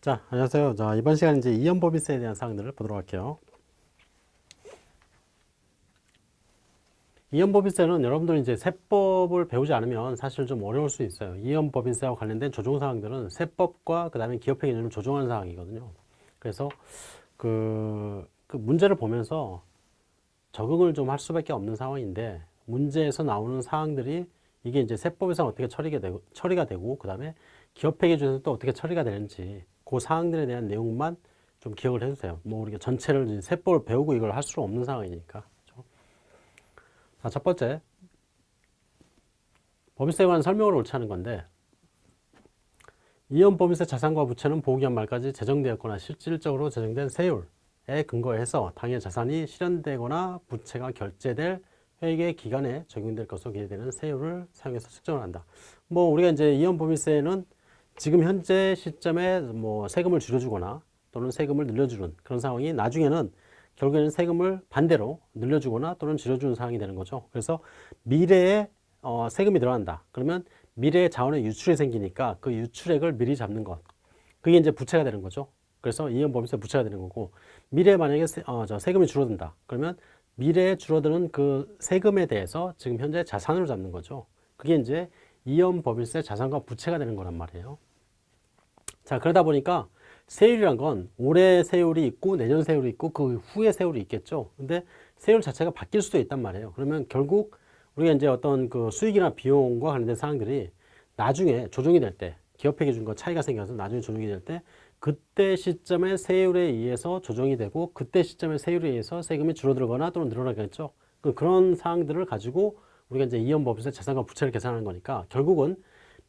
자, 안녕하세요. 자, 이번 시간 이제 이연법인세에 대한 사항들을 보도록 할게요. 이연법인세는 여러분들이 이제 세법을 배우지 않으면 사실 좀 어려울 수 있어요. 이연법인세와 관련된 조정 사항들은 세법과 그 다음에 기업회 기준을 조정하는 사항이거든요. 그래서 그, 그 문제를 보면서 적응을 좀 할 수밖에 없는 상황인데 문제에서 나오는 사항들이 이게 이제 세법에서 어떻게 처리가 되고, 처리가 되고 그 다음에 기업회 기준에서 또 어떻게 처리가 되는지 그 사항들에 대한 내용만 좀 기억을 해주세요. 뭐 우리가 전체를 세법을 배우고 이걸 할수 없는 상황이니까. 그렇죠? 자, 첫 번째 법인세에 관한 옳지 않은 건데 이연 법인세 자산과 부채는 보호기한 말까지 제정되었거나 실질적으로 제정된 세율에 근거해서 당해 자산이 실현되거나 부채가 결제될 회계 기간에 적용될 것으로 기대되는 세율을 사용해서 측정을 한다. 뭐 우리가 이제 이연 법인세는 지금 현재 시점에 뭐 세금을 줄여주거나 또는 세금을 늘려주는 그런 상황이 나중에는 결국에는 세금을 반대로 늘려주거나 또는 줄여주는 상황이 되는 거죠. 그래서 미래에 어, 세금이 들어간다. 그러면 미래의 자원의 유출이 생기니까 그 유출액을 미리 잡는 것. 그게 이제 부채가 되는 거죠. 그래서 이연법인세 부채가 되는 거고 미래에 만약에 세, 어, 저 세금이 줄어든다. 그러면 미래에 줄어드는 그 세금에 대해서 지금 현재 자산으로 잡는 거죠. 그게 이제 이연 법인세 자산과 부채가 되는 거란 말이에요. 자 그러다 보니까 세율이란 건 올해 세율이 있고 내년 세율이 있고 그 후에 세율이 있겠죠. 근데 세율 자체가 바뀔 수도 있단 말이에요. 그러면 결국 우리가 이제 어떤 그 수익이나 비용과 관련된 사항들이 나중에 조정이 될 때 기업회 기준과 차이가 생겨서 나중에 조정이 될 때 그때 시점에 세율에 의해서 조정이 되고 그때 시점에 세율에 의해서 세금이 줄어들거나 또는 늘어나겠죠. 그 그런 사항들을 가지고 우리가 이제 이연법에서 자산과 부채를 계산하는 거니까 결국은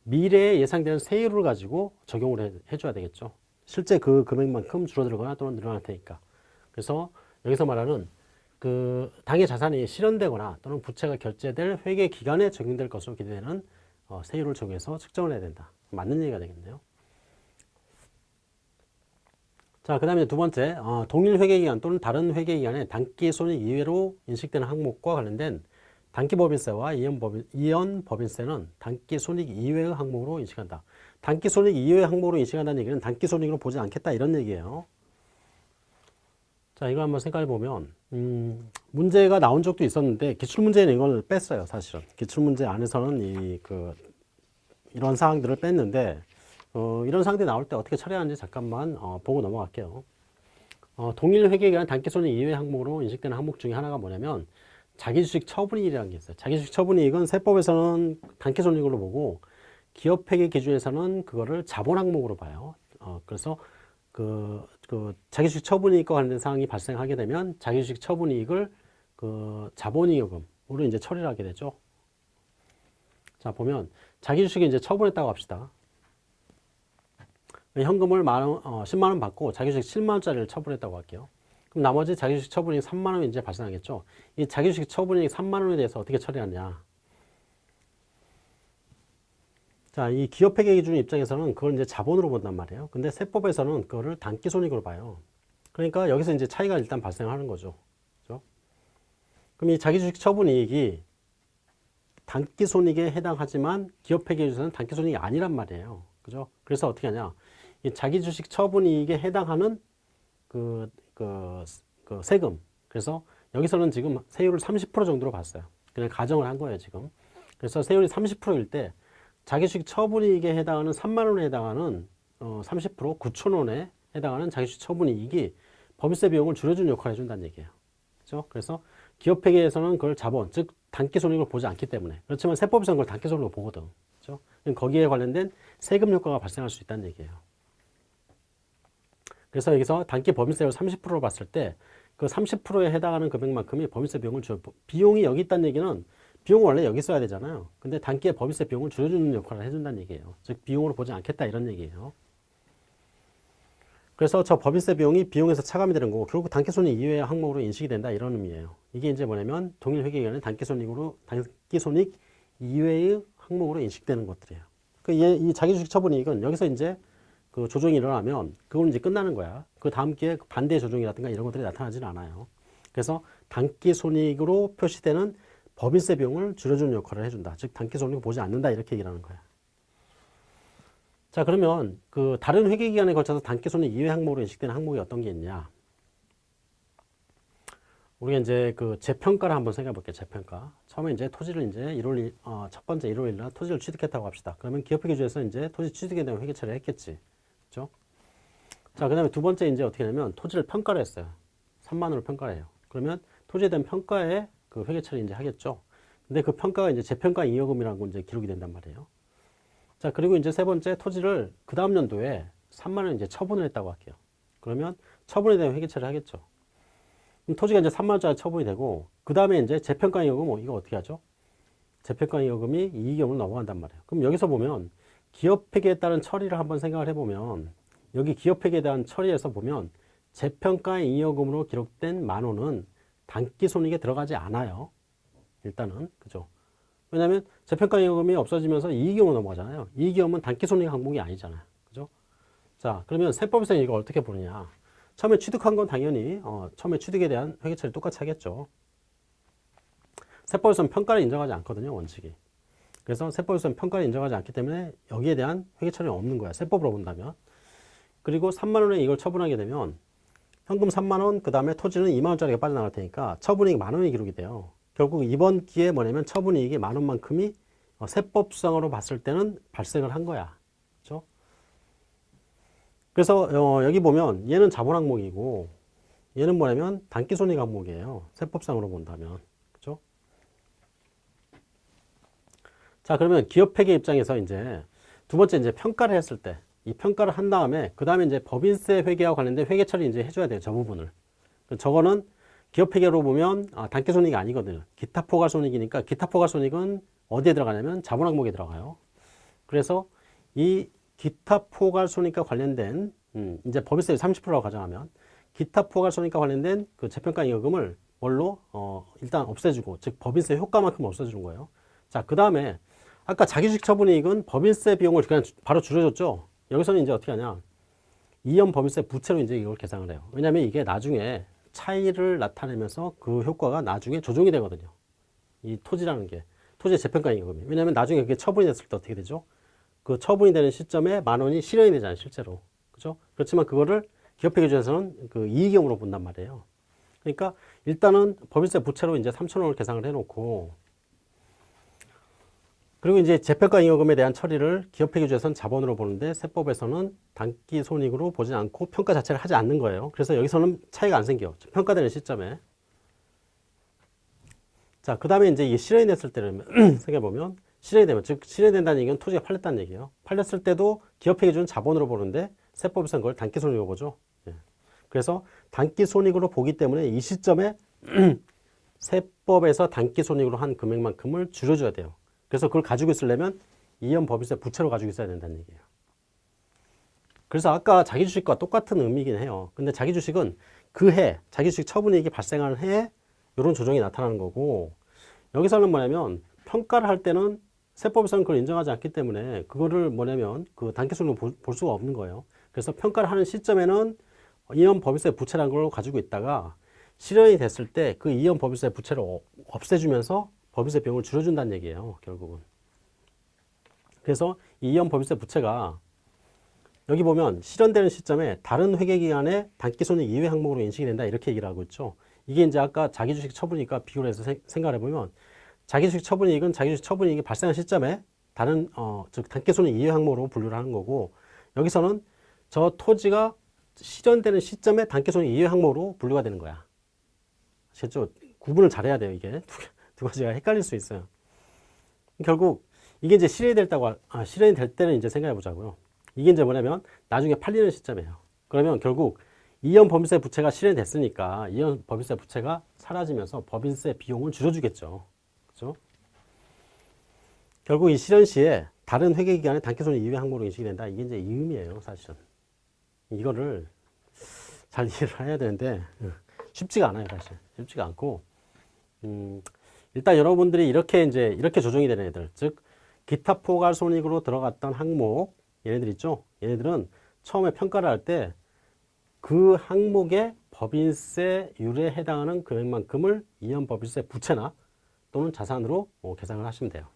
미래에 예상되는 세율을 가지고 적용을 해, 해줘야 되겠죠. 실제 그 금액만큼 줄어들거나 또는 늘어날 테니까. 그래서 여기서 말하는 그 당의 자산이 실현되거나 또는 부채가 결제될 회계 기간에 적용될 것으로 기대되는 어, 세율을 적용해서 측정을 해야 된다. 맞는 얘기가 되겠네요. 자, 그 다음에 두 번째, 어, 동일 회계기간 또는 다른 회계기간에 단기 손익 이외로 인식되는 항목과 관련된 단기 법인세와 이연 법인, 이연 법인세는 단기 손익 이외의 항목으로 인식한다. 단기 손익 이외의 항목으로 인식한다는 얘기는 단기 손익으로 보지 않겠다 이런 얘기예요. 자 이거 한번 생각해 보면 음, 문제가 나온 적도 있었는데 기출문제는 이걸 뺐어요 사실은 기출문제 안에서는 이 그 이런 사항들을 뺐는데 어, 이런 사항들이 나올 때 어떻게 처리하는지 잠깐만 어, 보고 넘어갈게요 어, 동일 회계기간 단기 손익 이외 항목으로 인식되는 항목 중에 하나가 뭐냐면 자기주식 처분이익이라는 게 있어요. 자기주식 처분이익은 세법에서는 단기손익으로 보고 기업회계 기준에서는 그거를 자본 항목으로 봐요. 어, 그래서 그, 그 자기주식 처분이익과 관련된 사항이 발생하게 되면 자기주식 처분이익을 그 자본이익금으로 이제 처리를 하게 되죠. 자 보면 자기주식이 이제 처분했다고 합시다. 현금을 만 원, 어, 10만 원 받고 자기주식 7만 원짜리를 처분했다고 할게요. 그럼 나머지 자기주식 처분이 3만 원이 이제 발생하겠죠. 이 자기주식 처분이 3만 원에 대해서 어떻게 처리하냐. 자, 이 기업회계 기준 입장에서는 그걸 이제 자본으로 본단 말이에요. 근데 세법에서는 그거를 단기 손익으로 봐요. 그러니까 여기서 이제 차이가 일단 발생하는 거죠. 그죠? 그럼 이 자기주식 처분 이익이 단기 손익에 해당하지만 기업회계 기준에서는 단기 손익이 아니란 말이에요. 그죠? 그래서 어떻게 하냐. 이 자기주식 처분 이익에 해당하는 그 그, 그 세금. 그래서 여기서는 지금 세율을 30% 정도로 봤어요. 그냥 가정을 한 거예요, 지금. 그래서 세율이 30%일 때 자기주식 처분이익에 해당하는 3만 원에 해당하는 어, 30% 9천 원에 해당하는 자기주식 처분이익이 법인세 비용을 줄여주는 역할을 해준다는 얘기예요. 그렇죠? 그래서 기업회계에서는 그걸 자본, 즉 단기손익을 보지 않기 때문에 그렇지만 세법에서는 그걸 단기손익으로 보거든. 그렇죠? 거기에 관련된 세금 효과가 발생할 수 있다는 얘기예요. 그래서 여기서 단기 법인세율 30%로 봤을 때 그 30%에 해당하는 금액만큼이 법인세 비용을 줄 비용이 여기 있다는 얘기는 비용을 원래 여기 써야 되잖아요. 근데 단기에 법인세 비용을 줄여주는 역할을 해준다는 얘기예요. 즉 비용으로 보지 않겠다 이런 얘기예요. 그래서 저 법인세 비용이 비용에서 차감이 되는 거고 결국 단기손익 이외의 항목으로 인식이 된다 이런 의미예요. 이게 이제 뭐냐면 동일 회계기간에 단기손익으로 단기손익 이외의 항목으로 인식되는 것들이에요. 그 이 자기주식 처분 이익은 여기서 이제 그 조정이 일어나면 그건 이제 끝나는 거야. 그 다음 기회에 그 반대 조정이라든가 이런 것들이 나타나지는 않아요. 그래서 단기 손익으로 표시되는 법인세 비용을 줄여주는 역할을 해준다. 즉 단기 손익을 보지 않는다 이렇게 얘기를 하는 거야. 자 그러면 그 다른 회계 기간에 걸쳐서 단기 손익 이외 항목으로 인식되는 항목이 어떤 게 있냐? 우리가 이제 그 재평가를 한번 생각해 볼게요. 재평가. 처음에 이제 토지를 이제 1월 일- 어, 첫 번째 1월 1일 날 토지를 취득했다고 합시다. 그러면 기업회계주에서 이제 토지 취득에 대한 회계 처리를 했겠지. 그죠? 자, 그 다음에 두 번째 이제 어떻게 하냐면 토지를 평가를 했어요. 3만 원을 평가를 해요. 그러면 토지에 대한 평가에 그 회계 처리 이제 하겠죠. 근데 그 평가가 이제 재평가 잉여금이라고 이제 기록이 된단 말이에요. 자, 그리고 이제 세 번째 토지를 그 다음 연도에 3만 원 이제 처분을 했다고 할게요. 그러면 처분에 대한 회계 처리를 하겠죠. 그럼 토지가 이제 3만 원짜리 처분이 되고 그 다음에 이제 재평가 잉여금 뭐 이거 어떻게 하죠? 재평가 잉여금이 이익금으로 넘어간단 말이에요. 그럼 여기서 보면 기업회계에 따른 처리를 한번 생각을 해보면 여기 기업회계에 대한 처리에서 보면 재평가 잉여금으로 기록된 만 원은 단기손익에 들어가지 않아요. 일단은 그죠? 왜냐하면 재평가 잉여금이 없어지면서 이익금으로 넘어가잖아요. 이익금은 단기손익 항목이 아니잖아요. 그죠? 자 그러면 세법에서 이걸 어떻게 보느냐? 처음에 취득한 건 당연히 어, 처음에 취득에 대한 회계처리 똑같이 하겠죠. 세법에서는 평가를 인정하지 않거든요, 원칙이. 그래서 세법에서는 평가를 인정하지 않기 때문에 여기에 대한 회계 처리는 없는 거야. 세법으로 본다면. 그리고 3만 원에 이걸 처분하게 되면 현금 3만 원, 그 다음에 토지는 2만 원짜리가 빠져나갈 테니까 처분이익 만 원이 기록이 돼요. 결국 이번 기회에 뭐냐면 처분이익이 만 원만큼이 어, 세법상으로 봤을 때는 발생을 한 거야. 그렇죠? 그래서 어, 여기 보면 얘는 자본 항목이고 얘는 뭐냐면 단기 손익 항목이에요. 세법상으로 본다면. 그렇죠? 자, 그러면 기업회계 입장에서 이제 두 번째 이제 평가를 했을 때 이 평가를 한 다음에 그 다음에 이제 법인세 회계와 관련된 회계 처리 이제 해줘야 돼요. 저 부분을. 저거는 기업회계로 보면 아, 단기손익이 아니거든요. 기타 포괄손익이니까 기타 포괄손익은 어디에 들어가냐면 자본 항목에 들어가요. 그래서 이 기타 포괄손익과 관련된 음, 이제 법인세 30%라고 가정하면 기타 포괄손익과 관련된 그 재평가 잉여금을 뭘로 어, 일단 없애주고 즉 법인세 효과만큼 없애주는 거예요. 자, 그 다음에 아까 자기주식 처분이익은 법인세 비용을 그냥 주- 바로 줄여줬죠. 여기서는 이제 어떻게 하냐? 이연 법인세 부채로 이제 이걸 계산을 해요. 왜냐하면 이게 나중에 차이를 나타내면서 그 효과가 나중에 조정이 되거든요. 이 토지라는 게 토지의 재평가 임금이. 왜냐하면 나중에 그게 처분이 됐을 때 어떻게 되죠? 그 처분이 되는 시점에 만 원이 실현이 되잖아요, 실제로. 그죠? 그렇지만 그거를 기업회 기준에서는 그 이익금으로 본단 말이에요. 그러니까 일단은 법인세 부채로 이제 3천 원을 계산을 해놓고 그리고 이제 재평가 잉여금에 대한 처리를 기업회 기준에서는 자본으로 보는데 세법에서는 단기 손익으로 보지 않고 평가 자체를 하지 않는 거예요. 그래서 여기서는 차이가 안 생겨. 평가되는 시점에. 자, 그 다음에 이제 이게 실현이 됐을 때를 생각해보면 실현이 되면, 즉, 실현이 된다는 얘기는 토지가 팔렸다는 얘기예요. 팔렸을 때도 기업회 기준 자본으로 보는데 세법에서는 그걸 단기 손익으로 보죠. 예. 그래서 단기 손익으로 보기 때문에 이 시점에 세법에서 단기 손익으로 한 금액만큼을 줄여줘야 돼요. 그래서 그걸 가지고 있으려면 이연 법인세 부채로 가지고 있어야 된다는 얘기예요. 그래서 아까 자기 주식과 똑같은 의미긴 해요. 근데 자기 주식은 그 해, 자기 주식 처분이익이 발생하는 해에 이런 조정이 나타나는 거고 여기서는 뭐냐면 평가를 할 때는 세법에서는 그걸 인정하지 않기 때문에 그거를 뭐냐면 그 단기순으로 볼, 볼 수가 없는 거예요. 그래서 평가를 하는 시점에는 이연 법인세 부채라는 걸 가지고 있다가 실현이 됐을 때 그 이연 법인세 부채를 어- 없애주면서 법인세 비용을 줄여준다는 얘기예요. 결국은. 그래서 이 이연 법인세 부채가 여기 보면 실현되는 시점에 다른 회계기간에 단기손익 이외 항목으로 인식이 된다 이렇게 얘기를 하고 있죠. 이게 이제 아까 자기주식 처분이니까 비교를 해서 생- 생각을 해보면 자기주식 처분이익은 자기주식 처분이익이 발생한 시점에 다른 어, 즉 단기손익 이외 항목으로 분류를 하는 거고 여기서는 저 토지가 실현되는 시점에 단기손익 이외 항목으로 분류가 되는 거야. 아시겠죠? 구분을 잘해야 돼요 이게 두, 가지가 헷갈릴 수 있어요. 결국 이게 이제 실현이 됐다고 아, 실현이 될 때는 이제 생각해 보자고요. 이게 이제 뭐냐면 나중에 팔리는 시점이에요. 그러면 결국 이연 법인세 부채가 실현됐으니까 이연 법인세 부채가 사라지면서 법인세 비용을 줄여주겠죠. 그죠? 결국 이 실현 시에 다른 회계 기간에 단기손익 이외 항목으로 인식이 된다. 이게 이제 이 의미예요, 사실은. 이거를 잘 이해를 해야 되는데 쉽지가 않아요, 사실. 쉽지가 않고 음, 일단 여러분들이 이렇게 이제 이렇게 조정이 되는 애들, 즉 기타 포괄 손익으로 들어갔던 항목 얘네들 있죠. 얘네들은 처음에 평가를 할 때 그 항목의 법인세율에 해당하는 금액만큼을 이연 법인세 부채나 또는 자산으로 어, 계산을 하시면 돼요.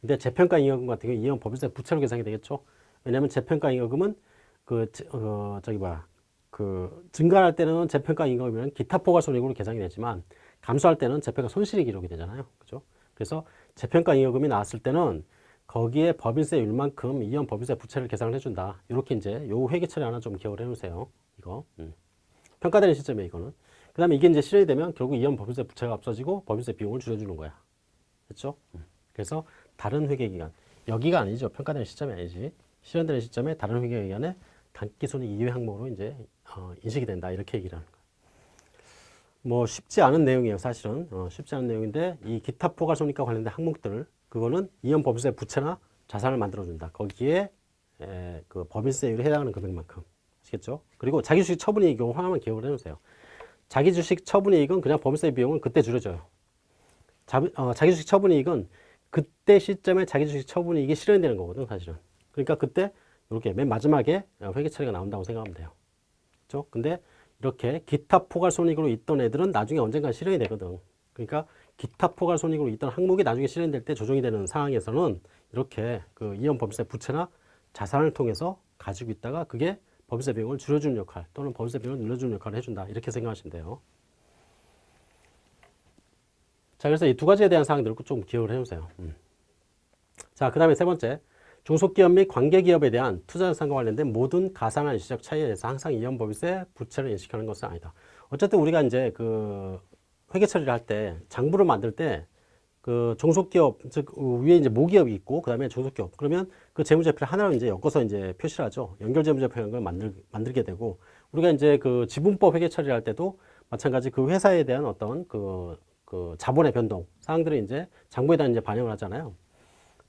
근데 재평가 이연 같은 경우 이연 법인세 부채로 계산이 되겠죠. 왜냐하면 재평가 잉여금은 그 제- 어, 저기 뭐야 그 증가할 때는 재평가 잉여금이면 기타 포괄 손익으로 계산이 되지만 감소할 때는 재평가 손실이 기록이 되잖아요. 그죠? 그래서 재평가 잉여금이 나왔을 때는 거기에 법인세율만큼 이연 법인세 부채를 계산을 해준다. 이렇게 이제 요 회계 처리 하나 좀 기억을 해놓으세요. 이거 음. 평가되는 시점에 이거는. 그 다음에 이게 이제 실현이 되면 결국 이연 법인세 부채가 없어지고 법인세 비용을 줄여주는 거야. 됐죠? 음. 그래서 다른 회계 기간 여기가 아니죠. 평가되는 시점이 아니지. 실현되는 시점에 다른 회계 기간에 단기손익 이외 항목으로 이제 어, 인식이 된다. 이렇게 얘기를 하는 거야. 뭐 쉽지 않은 내용이에요. 사실은 어, 쉽지 않은 내용인데 이 기타 포괄 손익과 관련된 항목들을 그거는 이연 법인세 부채나 자산을 만들어준다. 거기에 에, 그 법인세율에 해당하는 금액만큼 아시겠죠? 그리고 자기 주식 처분이익 경우 하나만 기억을 해놓으세요. 자기 주식 처분이익은 그냥 법인세 비용을 그때 줄여줘요. 자, 어, 자기 주식 처분이익은 그때 시점에 자기 주식 처분이익이 실현되는 거거든 사실은. 그러니까 그때 이렇게 맨 마지막에 회계 처리가 나온다고 생각하면 돼요. 그렇죠? 근데 이렇게 기타 포괄 손익으로 있던 애들은 나중에 언젠가 실현이 되거든. 그러니까 기타 포괄 손익으로 있던 항목이 나중에 실현될 때 조정이 되는 상황에서는 이렇게 그 이연 법인세 부채나 자산을 통해서 가지고 있다가 그게 법인세 비용을 줄여주는 역할 또는 법인세 비용을 늘려주는 역할을 해준다. 이렇게 생각하시면 돼요. 자, 그래서 이 두 가지에 대한 사항들을 좀 기억을 해주세요. 음. 자, 그 다음에 세 번째. 중소기업 및 관계기업에 대한 투자 자산과 관련된 모든 가산한 일시적 차이에 대해서 항상 이연법인세 부채를 인식하는 것은 아니다. 어쨌든 우리가 이제 그 회계 처리를 할 때 장부를 만들 때 그 종속기업 즉 위에 이제 모기업이 있고 그다음에 종속기업 그러면 그 재무제표를 하나로 이제 엮어서 이제 표시를 하죠. 연결 재무제표라는 걸 만들 만들게 되고 우리가 이제 그 지분법 회계 처리를 할 때도 마찬가지 그 회사에 대한 어떤 그, 그 자본의 변동 사항들을 이제 장부에다 이제 반영을 하잖아요.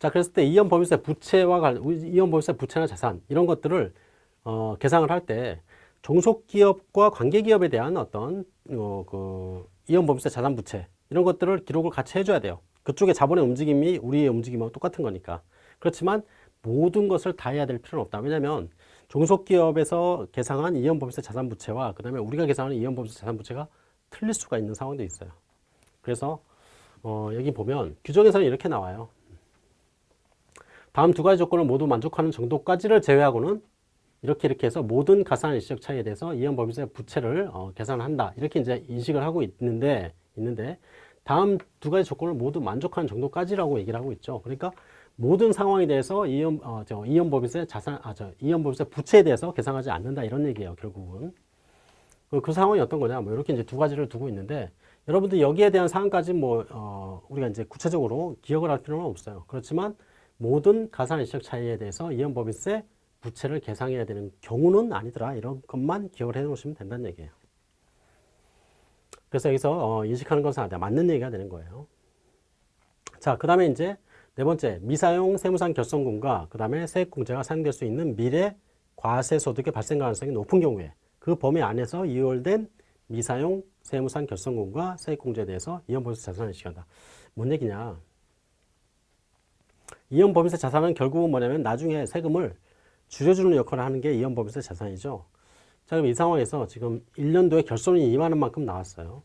자, 그랬을 때 이연 법인세 부채와 관 이연 법인세 부채나 자산 이런 것들을 어, 계상을 할 때 종속기업과 관계기업에 대한 어떤 어, 그 이연 법인세 자산 부채 이런 것들을 기록을 같이 해줘야 돼요. 그쪽의 자본의 움직임이 우리의 움직임하고 똑같은 거니까. 그렇지만 모든 것을 다 해야 될 필요는 없다. 왜냐하면 종속기업에서 계상한 이연 법인세 자산 부채와 그 다음에 우리가 계상하는 이연 법인세 자산 부채가 틀릴 수가 있는 상황도 있어요. 그래서 어, 여기 보면 규정에서는 이렇게 나와요. 다음 두 가지 조건을 모두 만족하는 정도까지를 제외하고는 이렇게 이렇게 해서 모든 가산 일시적 차이에 대해서 이연 법인세 부채를 어, 계산한다. 이렇게 이제 인식을 하고 있는데 있는데 다음 두 가지 조건을 모두 만족하는 정도까지라고 얘기를 하고 있죠. 그러니까 모든 상황에 대해서 이연 어, 저 이연 법인세 자산 아저 이연 법인세 부채에 대해서 계산하지 않는다 이런 얘기예요. 결국은 그, 그 상황이 어떤 거냐 뭐 이렇게 이제 두 가지를 두고 있는데 여러분들 여기에 대한 사항까지 뭐 어, 우리가 이제 구체적으로 기억을 할 필요는 없어요. 그렇지만 모든 가산 일시적 차이에 대해서 이연 법인세 부채를 계상해야 되는 경우는 아니더라 이런 것만 기억을 해 놓으시면 된다는 얘기예요. 그래서 여기서 어, 인식하는 것은 아니다. 맞는 얘기가 되는 거예요. 자, 그 다음에 이제 네 번째, 미사용 세무상 결손금과 그 다음에 세액공제가 사용될 수 있는 미래 과세 소득의 발생 가능성이 높은 경우에 그 범위 안에서 이월된 미사용 세무상 결손금과 세액공제에 대해서 이연법인세 자산을 인식한다. 뭔 얘기냐? 이연법인세 자산은 결국은 뭐냐면 나중에 세금을 줄여주는 역할을 하는 게 이연법인세 자산이죠. 자, 그럼 이 상황에서 지금 1년도에 결손이 2만 원 만큼 나왔어요.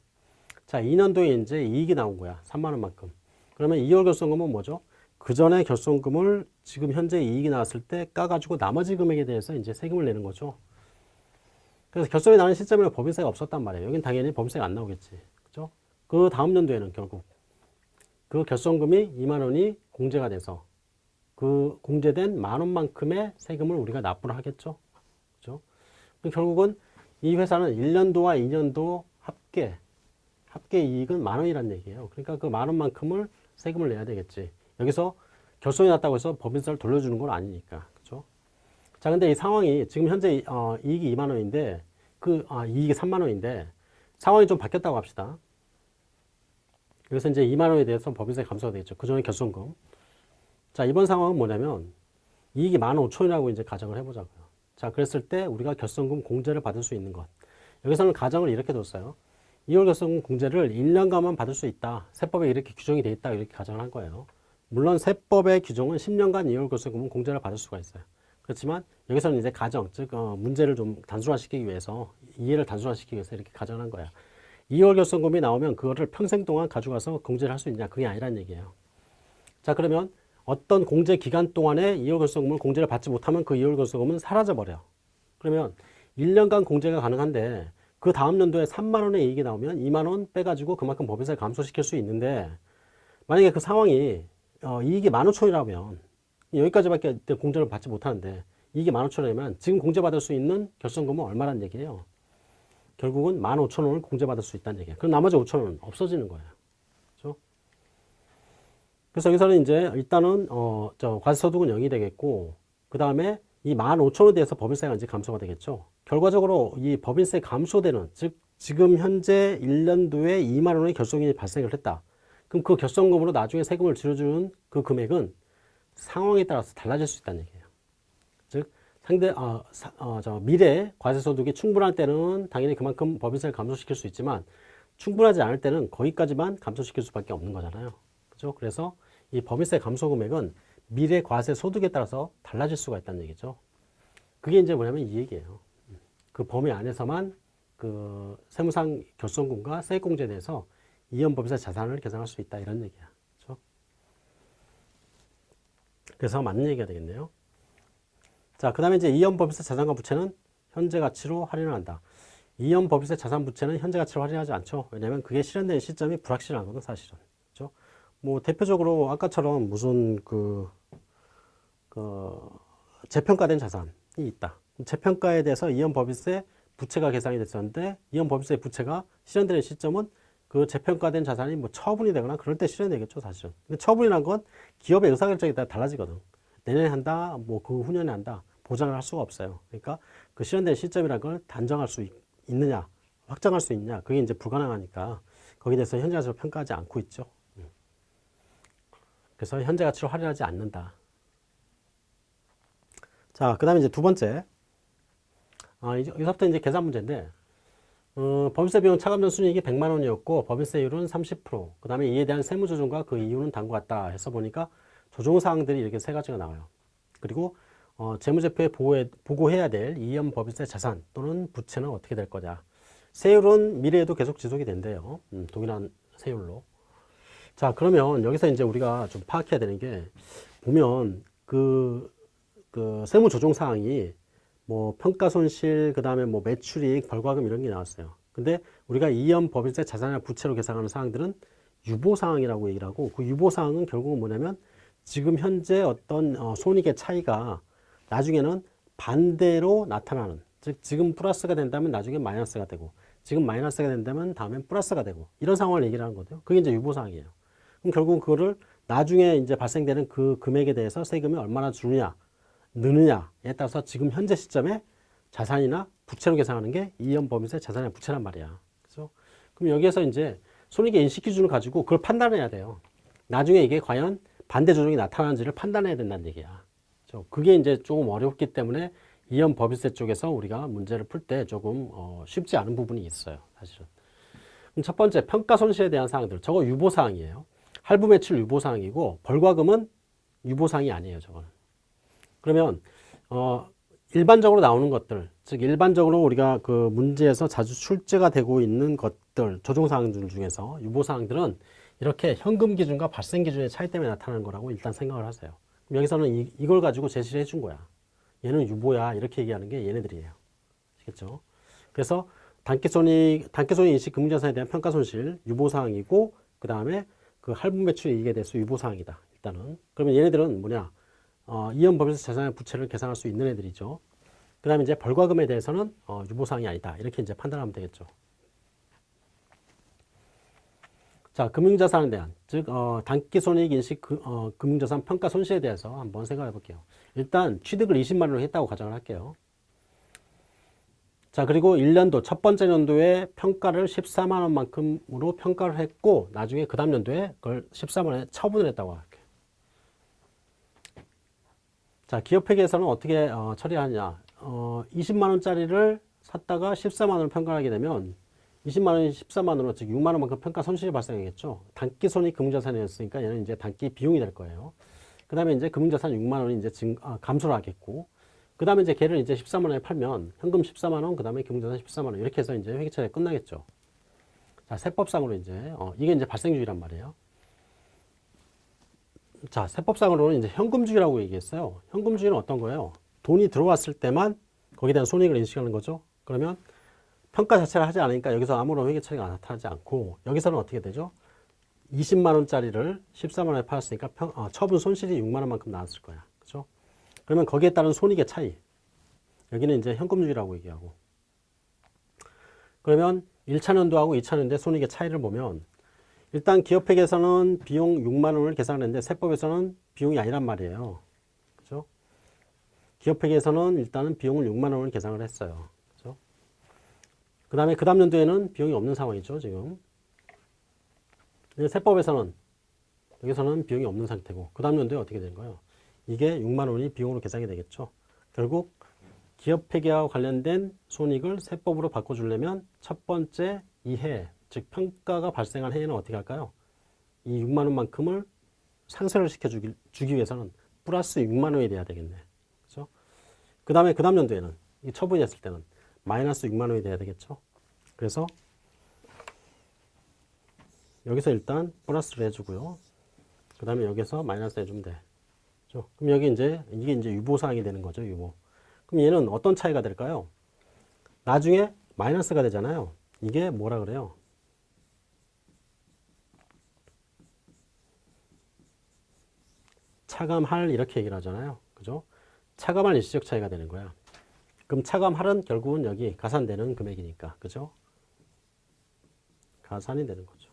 자, 2년도에 이제 이익이 나온 거야. 3만 원 만큼. 그러면 2월 결손금은 뭐죠? 그 전에 결손금을 지금 현재 이익이 나왔을 때 까가지고 나머지 금액에 대해서 이제 세금을 내는 거죠. 그래서 결손이 나는 시점에는 법인세가 없었단 말이에요. 여긴 당연히 법인세가 안 나오겠지. 그죠? 그 다음 연도에는 결국 그 결손금이 2만 원이 공제가 돼서 그 공제된 만 원만큼의 세금을 우리가 납부를 하겠죠. 그죠? 결국은 이 회사는 1년도와 2년도 합계 합계 이익은 만 원이란 얘기예요. 그러니까 그 만 원만큼을 세금을 내야 되겠지. 여기서 결손이 났다고 해서 법인세를 돌려주는 건 아니니까. 그죠? 자, 근데 이 상황이 지금 현재 어, 이익이 2만 원인데 그 아, 이익이 3만 원인데 상황이 좀 바뀌었다고 합시다. 여기서 이제 2만 원에 대해서 법인세 감소가 되겠죠. 그 전에 결손금. 자, 이번 상황은 뭐냐면 이익이 15,000원이라고 이제 가정을 해보자고요. 자, 그랬을 때 우리가 결손금 공제를 받을 수 있는 것. 여기서는 가정을 이렇게 뒀어요. 2월 결손금 공제를 1년간만 받을 수 있다. 세법에 이렇게 규정이 돼 있다. 이렇게 가정을 한 거예요. 물론 세법의 규정은 10년간 2월 결손금은 공제를 받을 수가 있어요. 그렇지만 여기서는 이제 가정, 즉 어, 문제를 좀 단순화시키기 위해서 이해를 단순화시키기 위해서 이렇게 가정한 거야. 2월 결손금이 나오면 그거를 평생 동안 가져가서 공제를 할 수 있냐? 그게 아니란 얘기예요. 자, 그러면 어떤 공제 기간 동안에 이월 결손금을 공제를 받지 못하면 그 이월 결손금은 사라져 버려. 그러면 1년간 공제가 가능한데 그 다음 연도에 3만 원의 이익이 나오면 2만 원 빼가지고 그만큼 법인세를 감소시킬 수 있는데 만약에 그 상황이 어, 이익이 15,000원이라면 여기까지밖에 공제를 받지 못하는데 이익이 15,000원이면 지금 공제받을 수 있는 결손금은 얼마란 얘기예요? 결국은 15,000원을 공제받을 수 있다는 얘기예요. 그럼 나머지 5,000원은 없어지는 거예요. 그렇죠? 그래서 여기서는 이제 일단은 어, 저 과세소득은 0이 되겠고 그 다음에 이 15,000원에 대해서 법인세가 이제 감소가 되겠죠. 결과적으로 이 법인세 감소되는 즉 지금 현재 1년도에 2만 원의 결손금이 발생을 했다. 그럼 그 결손금으로 나중에 세금을 줄여주는 그 금액은 상황에 따라서 달라질 수 있다는 얘기예요. 즉 상대 어, 사, 어, 저 미래 과세소득이 충분할 때는 당연히 그만큼 법인세를 감소시킬 수 있지만 충분하지 않을 때는 거기까지만 감소시킬 수밖에 없는 거잖아요. 그죠? 그래서 이 법인세 감소 금액은 미래 과세 소득에 따라서 달라질 수가 있다는 얘기죠. 그게 이제 뭐냐면 이 얘기예요. 그 범위 안에서만 그 세무상 결손금과 세액공제에 대해서 이연법에서 자산을 계산할 수 있다 이런 얘기야. 그렇죠? 그래서 맞는 얘기가 되겠네요. 자, 그 다음에 이제 이연법에서 자산과 부채는 현재 가치로 할인을 한다. 이연법에서 자산 부채는 현재 가치로 할인하지 않죠. 왜냐하면 그게 실현된 시점이 불확실하거든 사실은. 뭐 대표적으로 아까처럼 무슨 그, 그 재평가된 자산이 있다. 재평가에 대해서 이연법인세 부채가 계산이 됐었는데 이연법인세 부채가 실현되는 시점은 그 재평가된 자산이 뭐 처분이 되거나 그럴 때 실현되겠죠 사실은. 근데 처분이란 건 기업의 의사결정에 따라 달라지거든. 내년에 한다, 뭐 그 후년에 한다 보장을 할 수가 없어요. 그러니까 그 실현된 시점이라는 걸 단정할 수 있, 있느냐, 확정할 수 있냐, 그게 이제 불가능하니까 거기에 대해서 현재 가치로 평가하지 않고 있죠. 음. 그래서 현재 가치로 할인하지 않는다. 자, 그 다음에 이제 두 번째. 아, 이제 여기서부터 이제 계산 문제인데, 어, 법인세 비용 차감전 순이익이 100만 원이었고, 법인세율은 30%, 그 다음에 이에 대한 세무 조정과 그 이유는 다음과 같다 해서 보니까 조정 사항들이 이렇게 세 가지가 나와요. 그리고 어, 재무제표에 보고해, 보고해야 될 이연 법인세 자산 또는 부채는 어떻게 될 거냐. 세율은 미래에도 계속 지속이 된대요. 음, 동일한 세율로. 자, 그러면 여기서 이제 우리가 좀 파악해야 되는 게 보면 그, 그 세무 조정 사항이 뭐 평가 손실, 그 다음에 뭐 매출이익, 벌과금 이런 게 나왔어요. 근데 우리가 이연 법인세 자산이나 부채로 계산하는 사항들은 유보 사항이라고 얘기를 하고 그 유보 사항은 결국은 뭐냐면 지금 현재 어떤 어, 손익의 차이가 나중에는 반대로 나타나는 즉 지금 플러스가 된다면 나중에 마이너스가 되고 지금 마이너스가 된다면 다음엔 플러스가 되고 이런 상황을 얘기를 하는 거죠. 그게 이제 유보사항이에요. 그럼 결국 그거를 나중에 이제 발생되는 그 금액에 대해서 세금이 얼마나 주느냐 느느냐에 따라서 지금 현재 시점에 자산이나 부채로 계산하는 게 이연법인세 자산이나 부채란 말이야. 그래서 그럼 여기에서 이제 손익의 인식 기준을 가지고 그걸 판단해야 돼요. 나중에 이게 과연 반대 조정이 나타나는지를 판단해야 된다는 얘기야. 그게 이제 조금 어렵기 때문에 이연 법인세 쪽에서 우리가 문제를 풀 때 조금 어, 쉽지 않은 부분이 있어요. 사실은. 그럼 첫 번째 평가 손실에 대한 사항들. 저거 유보 사항이에요. 할부 매출 유보 사항이고 벌과금은 유보 사항이 아니에요. 저거는. 그러면 어, 일반적으로 나오는 것들, 즉 일반적으로 우리가 그 문제에서 자주 출제가 되고 있는 것들, 조정 사항들 중에서 유보 사항들은 이렇게 현금 기준과 발생 기준의 차이 때문에 나타나는 거라고 일단 생각을 하세요. 여기서는 이, 이걸 가지고 제시를 해준 거야. 얘는 유보야 이렇게 얘기하는 게 얘네들이에요. 아시겠죠? 그래서 단기손익, 단기손익 인식 금융자산에 대한 평가손실 유보사항이고 그 다음에 그 할부 매출 이익에 대해서 유보사항이다. 일단은. 그러면 얘네들은 뭐냐? 어, 이연법에서 자산의 부채를 계산할 수 있는 애들이죠. 그 다음에 이제 벌과금에 대해서는 어, 유보사항이 아니다. 이렇게 이제 판단하면 되겠죠. 자, 금융자산에 대한, 즉, 어, 단기손익 인식 그, 어, 금융자산 평가 손실에 대해서 한번 생각해 볼게요. 일단 취득을 20만 원으로 했다고 가정을 할게요. 자, 그리고 1년도, 첫 번째 연도에 평가를 14만 원만큼으로 평가를 했고, 나중에 그 다음 연도에 그걸 14만 원에 처분을 했다고 할게요. 자, 기업회계에서는 어떻게 어, 처리하느냐. 어, 20만 원짜리를 샀다가 14만 원을 평가하게 되면 20만 원이 14만 원으로 즉 6만 원만큼 평가 손실이 발생하겠죠. 단기 손익 금융자산이었으니까 얘는 이제 단기 비용이 될 거예요. 그 다음에 이제 금융자산 6만 원이 이제 증, 아, 감소를 하겠고, 그 다음에 이제 걔를 이제 13만 원에 팔면 현금 14만 원, 그 다음에 금융자산 14만 원 이렇게 해서 이제 회계처리가 끝나겠죠. 자, 세법상으로 이제 어, 이게 이제 발생주의란 말이에요. 자, 세법상으로는 이제 현금주의라고 얘기했어요. 현금주의는 어떤 거예요? 돈이 들어왔을 때만 거기에 대한 손익을 인식하는 거죠. 그러면 평가 자체를 하지 않으니까 여기서 아무런 회계 처리가 나타나지 않고 여기서는 어떻게 되죠? 20만 원짜리를 14만 원에 팔았으니까 평, 어, 처분 손실이 6만 원만큼 나왔을 거야. 그러면 거기에 따른 손익의 차이. 여기는 이제 현금주의라고 얘기하고. 그러면 1차 년도하고 2차 년도의 손익의 차이를 보면 일단 기업회계에서는 비용 6만 원을 계산했는데 세법에서는 비용이 아니란 말이에요. 그죠? 기업회계에서는 일단은 비용을 6만 원을 계산을 했어요. 그죠? 그 다음에 그 다음 연도에는 비용이 없는 상황이죠, 지금. 세법에서는 여기서는 비용이 없는 상태고 그 다음 연도에 어떻게 된 거예요? 이게 6만 원이 비용으로 계산이 되겠죠. 결국 기업 회계와 관련된 손익을 세법으로 바꿔주려면 첫 번째 이해, 즉 평가가 발생한 해에는 어떻게 할까요? 이 6만 원만큼을 상쇄를 시켜주기 주기 위해서는 플러스 6만 원이 돼야 되겠네. 그렇죠? 그 다음에 그 다음 연도에는 이 처분이 됐을 때는 마이너스 6만 원이 돼야 되겠죠. 그래서 여기서 일단 플러스를 해주고요. 그 다음에 여기서 마이너스 해주면 돼. 그렇죠? 그럼 여기 이제 이게 이제 유보사항이 되는 거죠. 유보. 그럼 얘는 어떤 차이가 될까요? 나중에 마이너스가 되잖아요. 이게 뭐라 그래요? 차감할 이렇게 얘기를 하잖아요. 그죠? 차감할 일시적 차이가 되는 거야. 그럼 차감할은 결국은 여기 가산되는 금액이니까. 그죠? 가산이 되는 거죠.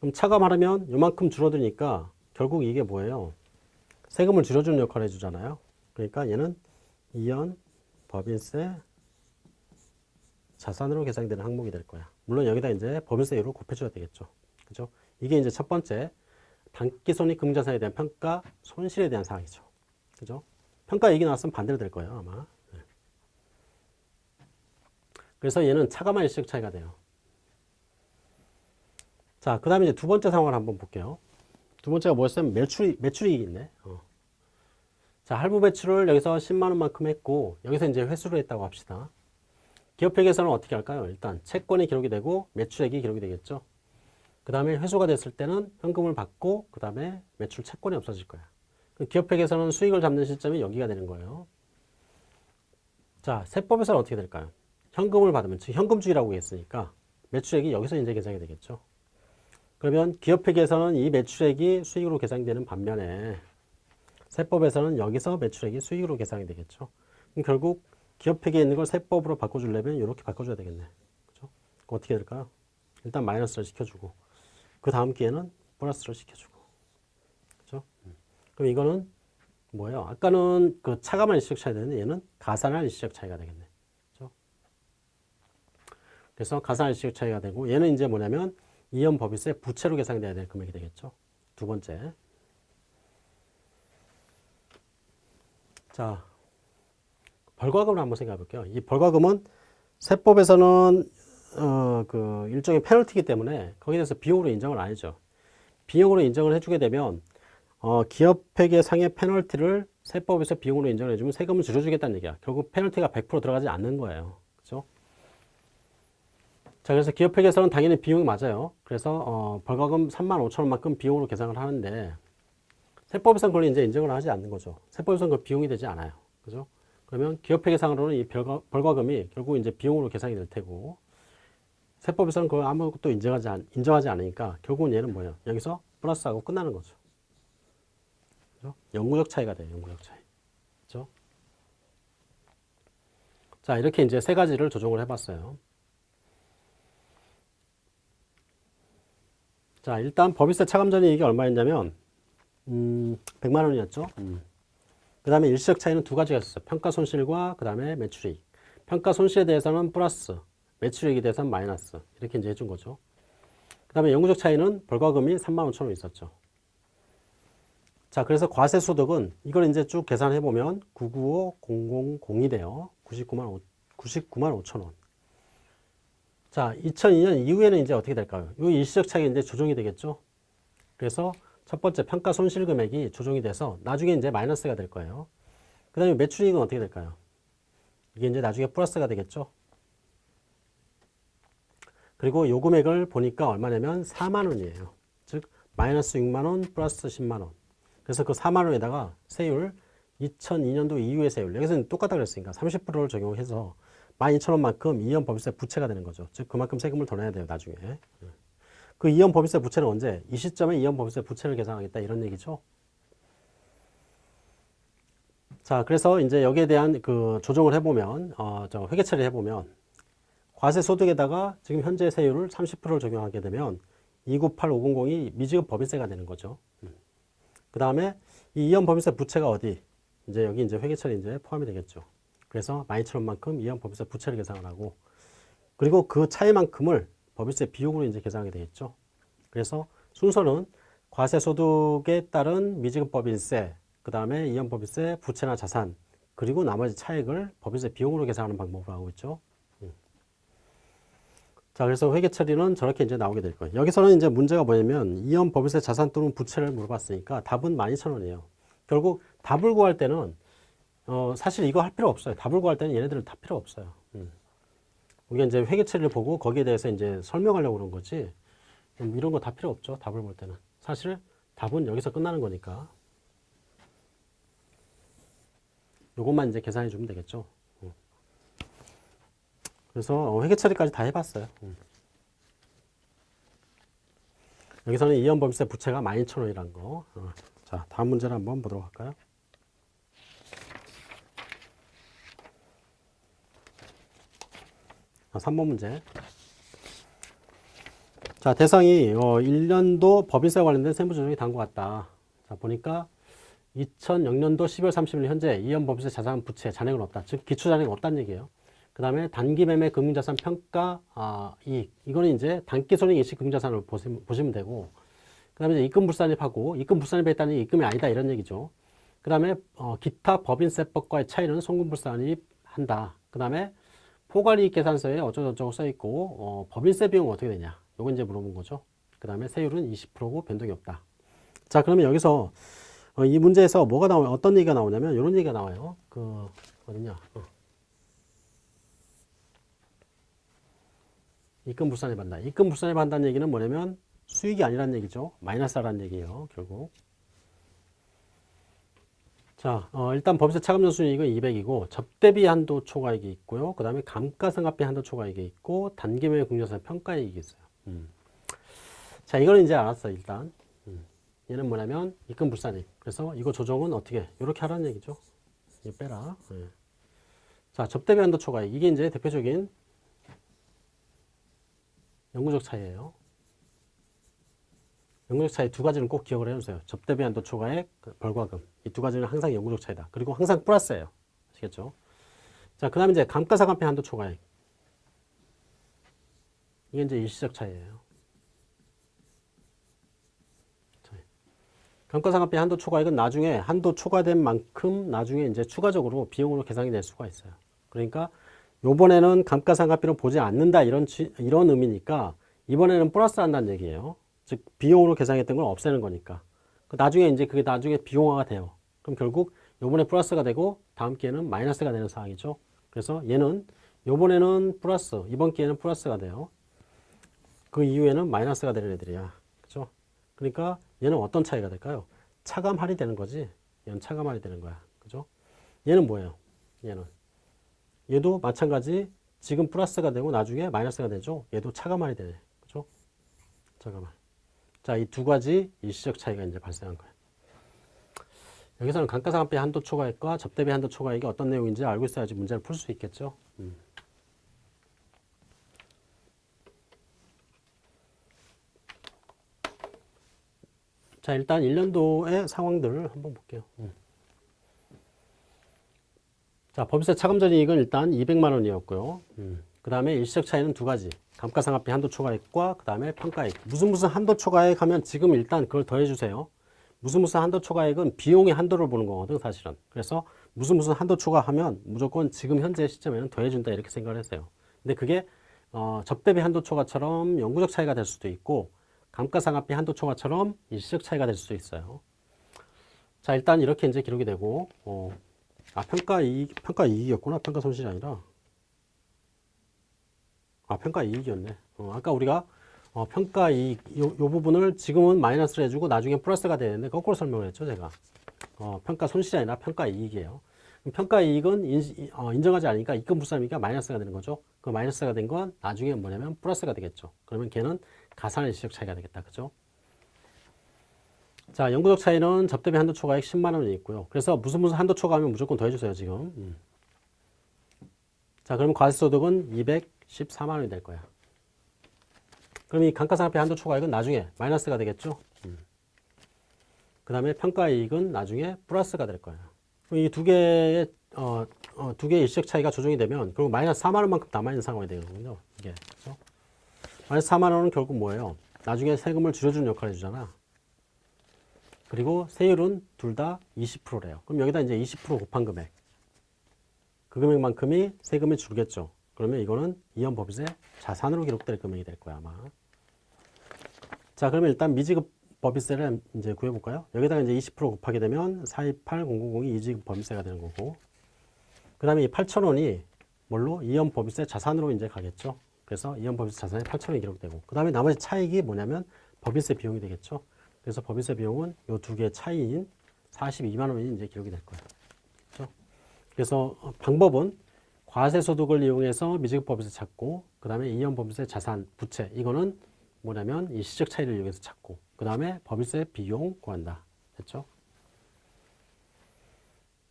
그럼 차감하려면 요만큼 줄어드니까 결국 이게 뭐예요? 세금을 줄여주는 역할을 해주잖아요. 그러니까 얘는 이연 법인세 자산으로 계산되는 항목이 될 거야. 물론 여기다 이제 법인세율을 곱해줘야 되겠죠. 그죠? 이게 이제 첫 번째 단기 손익 금자산에 대한 평가 손실에 대한 사항이죠. 그죠? 평가 얘기 나왔으면 반대로 될 거예요, 아마. 네. 그래서 얘는 차감한 일시적 차이가 돼요. 자, 그 다음에 이제 두 번째 상황을 한번 볼게요. 두 번째가 뭐였으면 매출, 매출이익이 있네. 어. 자, 할부 배출을 여기서 10만 원만큼 했고, 여기서 이제 회수를 했다고 합시다. 기업회계에서는 어떻게 할까요? 일단 채권이 기록이 되고 매출액이 기록이 되겠죠. 그 다음에 회수가 됐을 때는 현금을 받고 그 다음에 매출 채권이 없어질 거야. 기업회계에서는 수익을 잡는 시점이 여기가 되는 거예요. 자, 세법에서는 어떻게 될까요? 현금을 받으면 즉 현금주의라고 했으니까 매출액이 여기서 이제 계산이 되겠죠. 그러면 기업회계에서는 이 매출액이 수익으로 계산되는 반면에 세법에서는 여기서 매출액이 수익으로 계산이 되겠죠. 결국 기업회계에 있는 걸 세법으로 바꿔주려면 이렇게 바꿔줘야 되겠네. 그죠? 어떻게 될까요? 일단 마이너스를 시켜주고 그 다음 기회는 플러스를 시켜주고 그죠? 그럼 이거는 뭐예요? 아까는 그 차감한 일시적 차이 되는데 얘는 가산한 일시적 차이가 되겠네. 그죠? 그래서 가산한 일시적 차이가 되고 얘는 이제 뭐냐면 이연 법인세 부채로 계산돼야 될 금액이 되겠죠. 두 번째. 자, 벌과금을 한번 생각해 볼게요. 이 벌과금은 세법에서는 어, 그 일종의 페널티이기 때문에 거기에 대해서 비용으로 인정을 안 해줘. 비용으로 인정을 해주게 되면 어, 기업회계 상의 페널티를 세법에서 비용으로 인정을 해주면 세금을 줄여주겠다는 얘기야. 결국 페널티가 100% 들어가지 않는 거예요. 자, 그래서 기업회계에서는 당연히 비용이 맞아요. 그래서 어, 벌과금 3만 5천 원만큼 비용으로 계산을 하는데 세법에서는 그걸 이제 인정을 하지 않는 거죠. 세법에서는 그 비용이 되지 않아요. 그죠? 그러면 기업회계상으로는 이 벌과, 벌과금이 결국 이제 비용으로 계산이 될 테고 세법에서는 그걸 아무것도 인정하지, 않, 인정하지 않으니까 결국은 얘는 뭐예요? 여기서 플러스하고 끝나는 거죠. 그죠? 영구적 차이가 돼요. 영구적 차이. 그죠? 자, 이렇게 이제 세 가지를 조정을 해봤어요. 자, 일단 법인세 차감전이익이 얼마였냐면, 음, 100만 원이었죠. 음. 그 다음에 일시적 차이는 두 가지가 있었어요. 평가 손실과 그 다음에 매출이익. 평가 손실에 대해서는 플러스, 매출액에 대해서는 마이너스. 이렇게 이제 해준 거죠. 그 다음에 영구적 차이는 벌과금이 3만 5천 원 있었죠. 자, 그래서 과세 소득은 이걸 이제 쭉 계산해 보면 995002 돼요. 99만 5, 99만 5천 원. 자, 2002년 이후에는 이제 어떻게 될까요? 이 일시적 차익이 이제 조정이 되겠죠. 그래서 첫 번째 평가 손실 금액이 조정이 돼서 나중에 이제 마이너스가 될 거예요. 그 다음에 매출이익은 어떻게 될까요? 이게 이제 나중에 플러스가 되겠죠. 그리고 요 금액을 보니까 얼마냐면 4만 원이에요. 즉 마이너스 6만원 플러스 10만원. 그래서 그 4만원에다가 세율 2002년도 이후의 세율 여기서는 똑같다 그랬으니까 30%를 적용해서 12,000원만큼 이연 법인세 부채가 되는 거죠. 즉 그만큼 세금을 더 내야 돼요. 나중에. 그 이연 법인세 부채는 언제? 이 시점에 이연 법인세 부채를 계산하겠다 이런 얘기죠. 자, 그래서 이제 여기에 대한 그 조정을 해보면, 어, 저 회계 처리를 해보면, 과세 소득에다가 지금 현재 세율을 30%를 적용하게 되면 298500이 미지급 법인세가 되는 거죠. 그 다음에 이 이연 법인세 부채가 어디? 이제 여기 이제 회계 처리 이제 포함이 되겠죠. 그래서 12,000원만큼 이연 법인세 부채를 계산을 하고, 그리고 그 차이만큼을 법인세 비용으로 이제 계산하게 되겠죠. 그래서 순서는 과세 소득에 따른 미지급 법인세, 그 다음에 이연법인세, 부채나 자산, 그리고 나머지 차액을 법인세 비용으로 계산하는 방법으로 하고 있죠. 음. 자, 그래서 회계 처리는 저렇게 이제 나오게 될 거예요. 여기서는 이제 문제가 뭐냐면 이연 법인세 자산 또는 부채를 물어봤으니까 답은 12,000원이에요. 결국 답을 구할 때는 어, 사실 이거 할 필요 없어요. 답을 구할 때는 얘네들은 다 필요 없어요. 음. 우리가 이제 회계 처리를 보고 거기에 대해서 이제 설명하려고 그런 거지. 음, 이런 거 다 필요 없죠. 답을 볼 때는. 사실 답은 여기서 끝나는 거니까. 요것만 이제 계산해 주면 되겠죠. 음. 그래서 회계 처리까지 다 해봤어요. 음. 여기서는 이연범세 부채가 12,000원이라는 거. 어. 자, 다음 문제를 한번 보도록 할까요? 3번 문제. 자, 대상이 어, 1년도 법인세 관련된 세무 조정이 단것 같다. 자, 보니까 2000년도 12월 30일 현재 이연 법인세 자산 부채 잔액은 없다. 즉 기초 잔액은 없다는 얘기예요. 그 다음에 단기 매매 금융자산 평가 아, 이익 이거는 이제 단기 손익 일시 금융자산을 보시면, 보시면 되고 그 다음에 입금 불산입하고 입금 불산입에 따른 입금이 아니다 이런 얘기죠. 그 다음에 어, 기타 법인세법과의 차이는 송금 불산입 한다. 그 다음에 포괄이익 계산서에 어쩌고저쩌고 써있고 어, 법인세 비용은 어떻게 되냐 요건 이제 물어본 거죠. 그 다음에 세율은 20%고 변동이 없다. 자 그러면 여기서 어, 이 문제에서 뭐가 나오냐, 어떤 얘기가 나오냐면 이런 얘기가 나와요. 그 어디냐? 어. 입금 불산에 받는다. 입금 불산에 받는다는 얘기는 뭐냐면 수익이 아니라는 얘기죠. 마이너스라는 얘기예요. 결국. 자, 어, 일단 법인세 차감전 순이익은 200이고 접대비 한도 초과이익이 있고요. 그 다음에 감가상각비 한도 초과이익이 있고 단기매매 공정상 평가이익이 있어요. 음. 자, 이거는 이제 알았어 일단. 얘는 뭐냐면 입금 불산익. 그래서 이거 조정은 어떻게 이렇게 하라는 얘기죠. 이거 빼라. 네. 자 접대비 한도 초과액 이게 이제 대표적인 영구적 차이예요. 영구적 차이 두 가지는 꼭 기억을 해주세요. 접대비 한도 초과액, 그 벌과금 이 두 가지는 항상 영구적 차이다. 그리고 항상 플러스예요. 아시겠죠? 자 그 다음 이제 감가상각비 한도 초과액 이게 이제 일시적 차이예요. 감가상각비 한도 초과액은 나중에 한도 초과된 만큼 나중에 이제 추가적으로 비용으로 계산이 될 수가 있어요. 그러니까 요번에는 감가상각비를 보지 않는다 이런 이런 의미니까 이번에는 플러스 한다는 얘기예요. 즉 비용으로 계산했던 걸 없애는 거니까. 그 나중에 이제 그게 나중에 비용화가 돼요. 그럼 결국 요번에 플러스가 되고 다음 기회는 마이너스가 되는 상황이죠. 그래서 얘는 요번에는 플러스, 이번 기회는 플러스가 돼요. 그 이후에는 마이너스가 되는 애들이야. 그죠? 그러니까 얘는 어떤 차이가 될까요? 차감 할이 되는 거지. 얘는 차감 할이 되는 거야. 그죠? 얘는 뭐예요? 얘는. 얘도 마찬가지 지금 플러스가 되고 나중에 마이너스가 되죠. 얘도 차감 할이 되네. 그죠? 차감 할. 자, 이 두 가지 일시적 차이가 이제 발생한 거예요. 여기서는 감가상각비 한도 초과액과 접대비 한도 초과액이 어떤 내용인지 알고 있어야지 문제를 풀 수 있겠죠. 음. 자, 일단 1년도의 상황들을 한번 볼게요. 음. 자, 법인세 차감전 이익은 일단 200만 원이었고요. 음. 그 다음에 일시적 차이는 두 가지. 감가상각비 한도 초과액과 그 다음에 평가액. 무슨 무슨 한도 초과액 하면 지금 일단 그걸 더해주세요. 무슨 무슨 한도 초과액은 비용의 한도를 보는 거거든 사실은. 그래서 무슨 무슨 한도 초과하면 무조건 지금 현재 시점에는 더해준다 이렇게 생각을 했어요. 근데 그게 어, 접대비 한도 초과처럼 영구적 차이가 될 수도 있고 감가상각비 한도 초과처럼 일시적 차이가 될수 있어요. 자, 일단 이렇게 이제 기록이 되고, 어, 아, 평가 이익, 평가 이익이었구나. 평가 손실이 아니라. 아, 평가 이익이었네. 어, 아까 우리가, 어, 평가 이익 요, 요 부분을 지금은 마이너스를 해주고 나중에 플러스가 되는데 거꾸로 설명을 했죠 제가. 어, 평가 손실이 아니라 평가 이익이에요. 그럼 평가 이익은 인, 어, 인정하지 않으니까 입금 불사이니까 마이너스가 되는 거죠. 그 마이너스가 된 건 나중에 뭐냐면 플러스가 되겠죠. 그러면 걔는 가산의 시적 차이가 되겠다. 그죠? 자 영구적 차이는 접대비 한도 초과액 10만 원이 있고요. 그래서 무슨 무슨 한도 초과하면 무조건 더해주세요 지금. 음. 자 그러면 과세소득은 214만 원이 될 거야 그럼 이 감가상각비 한도 초과액은 나중에 마이너스가 되겠죠. 음. 그 다음에 평가이익은 나중에 플러스가 될 거예요. 이두 개의 어, 어, 두 개의 일시적 차이가 조정이 되면 결국 마이너스 4만 원만큼 남아있는 상황이 되거든요. 이게 그렇죠? 마이너스 4만 원은 결국 뭐예요? 나중에 세금을 줄여주는 역할을 해주잖아. 그리고 세율은 둘 다 20%래요. 그럼 여기다 이제 20% 곱한 금액. 그 금액만큼이 세금이 줄겠죠. 그러면 이거는 이연법인세 자산으로 기록될 금액이 될 거야 아마. 자, 그러면 일단 미지급 법인세를 이제 구해볼까요? 여기다가 이제 20% 곱하게 되면 428000이 이지급 법인세가 되는 거고. 그 다음에 이 8,000원이 뭘로? 이연 법인세 자산으로 이제 가겠죠. 그래서 이연 법인세 자산이 8,000원이 기록되고. 그 다음에 나머지 차익이 뭐냐면 법인세 비용이 되겠죠. 그래서 법인세 비용은 이 두 개의 차이인 42만 원이 이제 기록이 될 거예요. 그렇죠? 그래서 방법은 과세소득을 이용해서 미지급 법인세 찾고, 그 다음에 이연 법인세 자산, 부채, 이거는 뭐냐면 이 시적 차이를 이용해서 찾고 그 다음에 법인세 비용 구한다. 됐죠?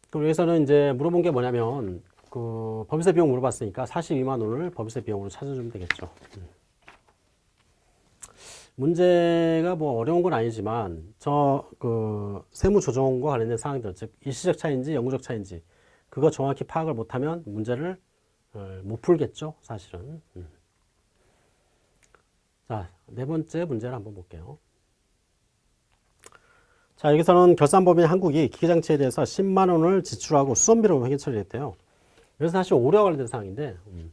그럼 여기서는 이제 물어본 게 뭐냐면 그 법인세 비용 물어봤으니까 42만 원을 법인세 비용으로 찾아주면 되겠죠. 음. 문제가 뭐 어려운 건 아니지만 저 그 세무 조정과 관련된 사항들 즉 일시적 차인지 영구적 차인지 그거 정확히 파악을 못하면 문제를 어, 못 풀겠죠 사실은. 음. 자, 네 번째 문제를 한번 볼게요. 자, 여기서는 결산법인 한국이 기계장치에 대해서 10만 원을 지출하고 수선비로 회계 처리했대요. 그래서 사실 오류와 관련된 사항인데 음,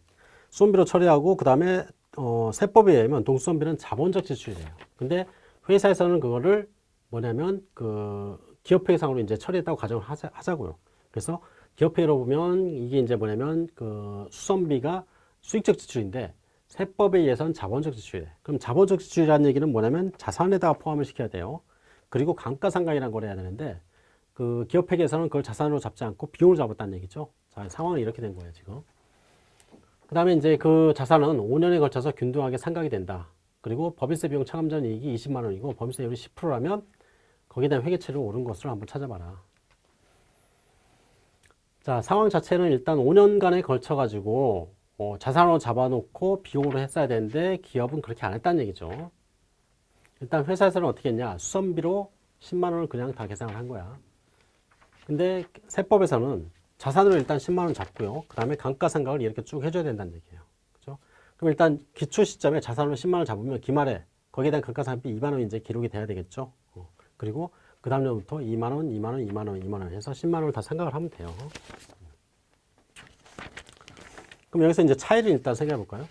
수선비로 처리하고 그 다음에 어, 세법에 의하면 동수선비는 자본적 지출이래요. 근데 회사에서는 그거를 뭐냐면 그 기업회계상으로 이제 처리했다고 가정을 하자, 하자고요. 그래서 기업회계로 보면 이게 이제 뭐냐면 그 수선비가 수익적 지출인데 세법에 의해서는 자본적 지출이래. 그럼 자본적 지출이라는 얘기는 뭐냐면 자산에다가 포함을 시켜야 돼요. 그리고 감가상각이라는 걸 해야 되는데 그 기업회계에서는 그걸 자산으로 잡지 않고 비용을 잡았다는 얘기죠. 자, 상황이 이렇게 된 거예요, 지금. 그 다음에 이제 그 자산은 5년에 걸쳐서 균등하게 상각이 된다. 그리고 법인세 비용 차감 전 이익이 20만 원이고 법인세율이 10%라면 거기에 대한 회계처리를 옳은 것으로 한번 찾아봐라. 자, 상황 자체는 일단 5년간에 걸쳐 가지고 어, 자산으로 잡아놓고 비용으로 했어야 되는데 기업은 그렇게 안 했다는 얘기죠. 일단 회사에서는 어떻게 했냐. 수선비로 10만 원을 그냥 다 계산을 한 거야. 근데 세법에서는 자산으로 일단 10만 원 잡고요. 그 다음에 감가상각을 이렇게 쭉 해줘야 된다는 얘기예요. 그죠? 그럼 일단 기초 시점에 자산으로 10만 원 잡으면 기말에 거기에 대한 감가상각비 2만 원 이제 기록이 돼야 되겠죠. 어. 그리고 그 다음부터 2만 원, 2만 원, 2만 원, 2만 원 해서 10만 원을 다 상각을 하면 돼요. 그럼 여기서 이제 차이를 일단 생각해 볼까요?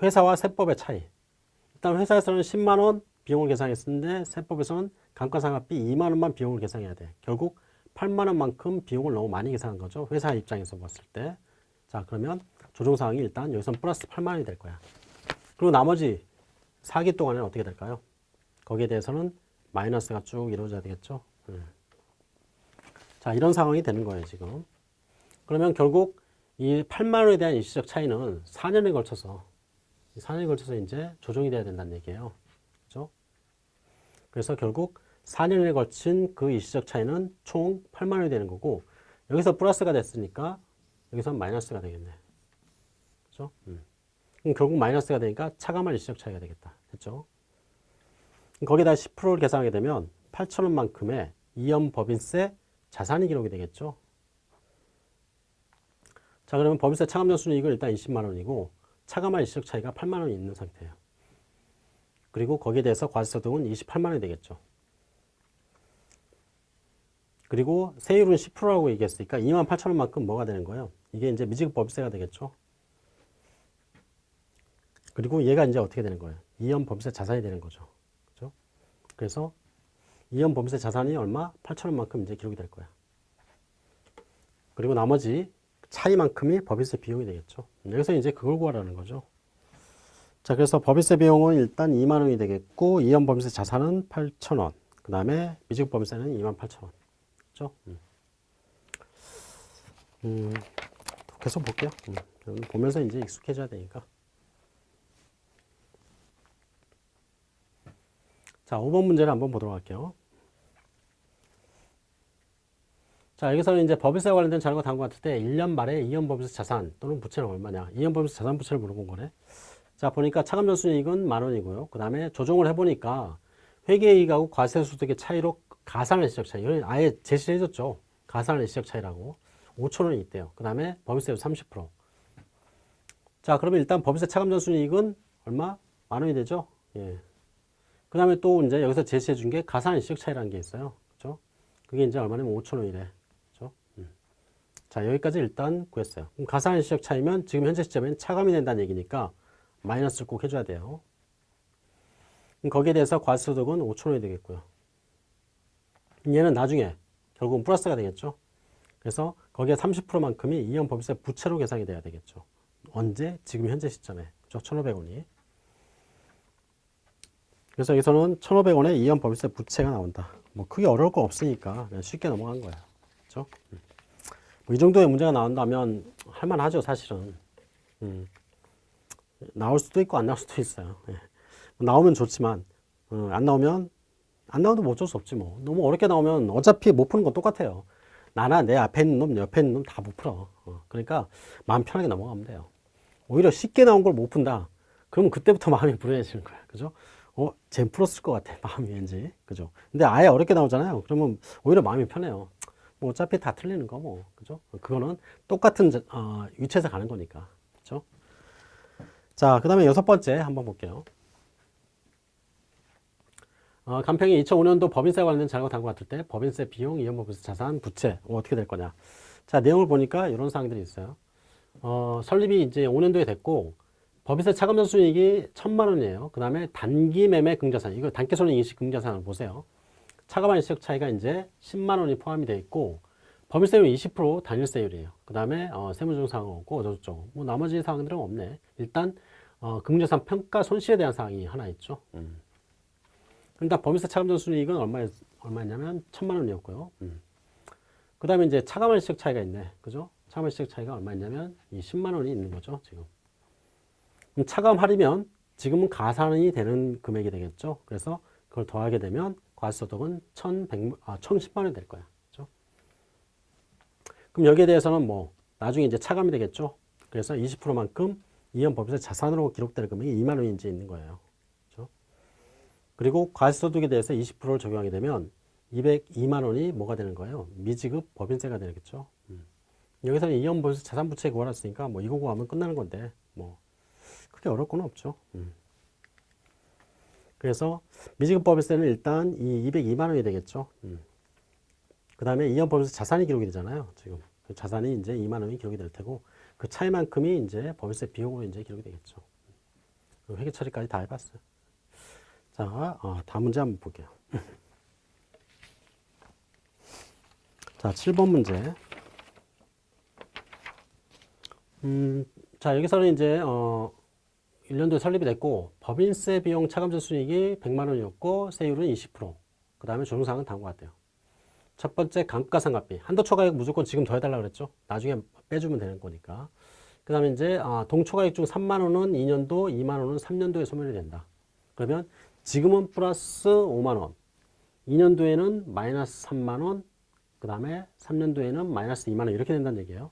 회사와 세법의 차이. 일단 회사에서는 10만 원 비용을 계산했는데 세법에서는 감가상각비 2만 원만 비용을 계산해야 돼. 결국 8만 원만큼 비용을 너무 많이 계산한 거죠. 회사 입장에서 봤을 때. 자, 그러면 조정사항이 일단 여기서 플러스 8만 원이 될 거야. 그리고 나머지 4기 동안에는 어떻게 될까요? 거기에 대해서는 마이너스가 쭉 이루어져야 되겠죠. 음. 자, 이런 상황이 되는 거예요, 지금. 그러면 결국 이 8만 원에 대한 일시적 차이는 4년에 걸쳐서 4년에 걸쳐서 이제 조정이 돼야 된다는 얘기예요. 그렇죠? 그래서 결국 4년에 걸친 그 일시적 차이는 총 8만 원이 되는 거고 여기서 플러스가 됐으니까 여기서 마이너스가 되겠네. 그렇죠? 음. 그럼 결국 마이너스가 되니까 차감할 일시적 차이가 되겠다. 됐죠? 거기다 10%를 계산하게 되면 8천 원만큼의 이연 법인세 자산이 기록이 되겠죠. 자 그러면 법인세 차감전 순이익은 일단 20만 원이고 차감할 일시적 차이가 8만 원이 있는 상태예요. 그리고 거기에 대해서 과세소득은 28만 원이 되겠죠. 그리고 세율은 10%라고 얘기했으니까 2만 8천 원만큼 뭐가 되는 거예요? 이게 이제 미지급 법인세가 되겠죠. 그리고 얘가 이제 어떻게 되는 거예요? 이연 법인세 자산이 되는 거죠. 그래서 이연 법인세 자산이 얼마? 8천 원만큼 이제 기록이 될 거야. 그리고 나머지 차이만큼이 법인세 비용이 되겠죠. 여기서 이제 그걸 구하라는 거죠. 자, 그래서 법인세 비용은 일단 2만 원이 되겠고 이연 법인세 자산은 8천 원. 그 다음에 미지급 법인세는 2만 8천 원. 그죠? 음. 음, 계속 볼게요. 음, 보면서 이제 익숙해져야 되니까. 자, 5번 문제를 한번 보도록 할게요. 자, 여기서는 이제 법인세와 관련된 자료가 다음과 같을 때 1년 말에 이연 법인세 자산 또는 부채는 얼마냐. 이연 법인세 자산 부채를 물어본 거네. 자, 보니까 차감 전순이익은 만 원이고요. 그 다음에 조정을 해보니까 회계이익하고 과세소득의 차이로 가산의 시적 차이. 이건 아예 제시를 해줬죠. 가산의 시적 차이라고. 5천 원이 있대요. 그 다음에 법인세 30%. 자, 그러면 일단 법인세 차감 전순이익은 얼마? 만 원이 되죠. 예. 그 다음에 또 이제 여기서 제시해 준 게 가산의 시적 차이라는 게 있어요. 그죠? 그게 이제 얼마냐면 5천 원이래. 그죠? 음. 자, 여기까지 일단 구했어요. 그럼 가산의 시적 차이면 지금 현재 시점엔 차감이 된다는 얘기니까 마이너스를 꼭 해줘야 돼요. 그럼 거기에 대해서 과세소득은 5천 원이 되겠고요. 얘는 나중에 결국은 플러스가 되겠죠. 그래서 거기에 30%만큼이 이연 법인세 부채로 계산이 돼야 되겠죠. 언제? 지금 현재 시점에. 그죠? 1,500원이. 그래서 여기서는 1,500원에 이연 법인세 부채가 나온다. 뭐 크게 어려울 거 없으니까 그냥 쉽게 넘어간 거예요. 그죠? 뭐 이 정도의 문제가 나온다면 할만하죠, 사실은. 음. 나올 수도 있고 안 나올 수도 있어요. 예. 나오면 좋지만 어, 안 나오면 안 나와도 뭐 어쩔 수 없지 뭐. 너무 어렵게 나오면 어차피 못 푸는 건 똑같아요. 나나 내 앞에 있는 놈, 옆에 있는 놈 다 못 풀어. 어, 그러니까 마음 편하게 넘어가면 돼요. 오히려 쉽게 나온 걸 못 푼다. 그러면 그때부터 마음이 불안해지는 거야. 그죠? 어, 쟨 풀었을 것 같아. 마음이 왠지. 그죠? 근데 아예 어렵게 나오잖아요. 그러면 오히려 마음이 편해요. 뭐 어차피 다 틀리는 거 뭐. 그죠? 그거는 똑같은 어, 위치에서 가는 거니까. 그죠? 자, 그 다음에 여섯 번째 한번 볼게요. 어, 간평이 2005년도 법인세 관련된 자료가 같을 때 법인세 비용, 이연법인세 자산, 부채 어, 어떻게 될 거냐. 자, 내용을 보니까 이런 사항들이 있어요. 어, 설립이 이제 5년도에 됐고 법인세 차감전 수익이 천만 원이에요. 그 다음에 단기 매매 긍자산, 이거 단기손익 인식 긍자산을 보세요. 차감한 시적 차이가 이제 10만 원이 포함이 되어 있고 법인세율 20% 단일세율이에요. 그 다음에 어, 세무조정 사항 없고 어쩌고저쩌고 뭐 나머지 사항들은 없네. 일단 어, 긍자산 평가 손실에 대한 사항이 하나 있죠. 음. 일단 법인세 차감전 수익은 얼마 얼마였냐면 천만 원이었고요. 음. 그 다음에 이제 차감한 시적 차이가 있네. 그죠? 차감한 시적 차이가 얼마였냐면 이 10만 원이 있는 거죠. 지금. 차감하려면 지금은 가산이 되는 금액이 되겠죠. 그래서 그걸 더하게 되면 과세소득은 1,100, 아, 1,010만 원이 될 거야. 그죠? 그럼 여기에 대해서는 뭐 나중에 이제 차감이 되겠죠. 그래서 20%만큼 이연 법인세 자산으로 기록될 금액이 2만 원인지 있는 거예요. 그죠? 그리고 과세소득에 대해서 20%를 적용하게 되면 202만 원이 뭐가 되는 거예요? 미지급 법인세가 되겠죠. 음. 여기서는 이연 법인세 자산 부채 구하랬으니까 뭐 이거 구하면 끝나는 건데 뭐 크게 어려울 건 없죠. 음. 그래서 미지급 법인세는 일단 이 202만 원이 되겠죠. 음. 그 다음에 이연 법인세 자산이 기록이 되잖아요. 지금 그 자산이 이제 2만 원이 기록이 될 테고 그 차이만큼이 이제 법인세 비용으로 이제 기록이 되겠죠. 회계 처리까지 다 해봤어요. 자, 어, 다음 문제 한번 볼게요. 자, 7번 문제. 음, 자, 여기서는 이제, 어, 1년도에 설립이 됐고, 법인세 비용 차감전 수익이 100만 원이었고, 세율은 20%. 그 다음에 조정사항은 다음과 같아요. 첫 번째, 감가상각비. 한도 초과액 무조건 지금 더해달라고 그랬죠. 나중에 빼주면 되는 거니까. 그 다음에 이제, 한도초과액 중 3만 원은 2년도, 2만 원은 3년도에 소멸이 된다. 그러면 지금은 플러스 5만 원. 2년도에는 마이너스 3만 원. 그 다음에 3년도에는 마이너스 2만 원. 이렇게 된다는 얘기예요.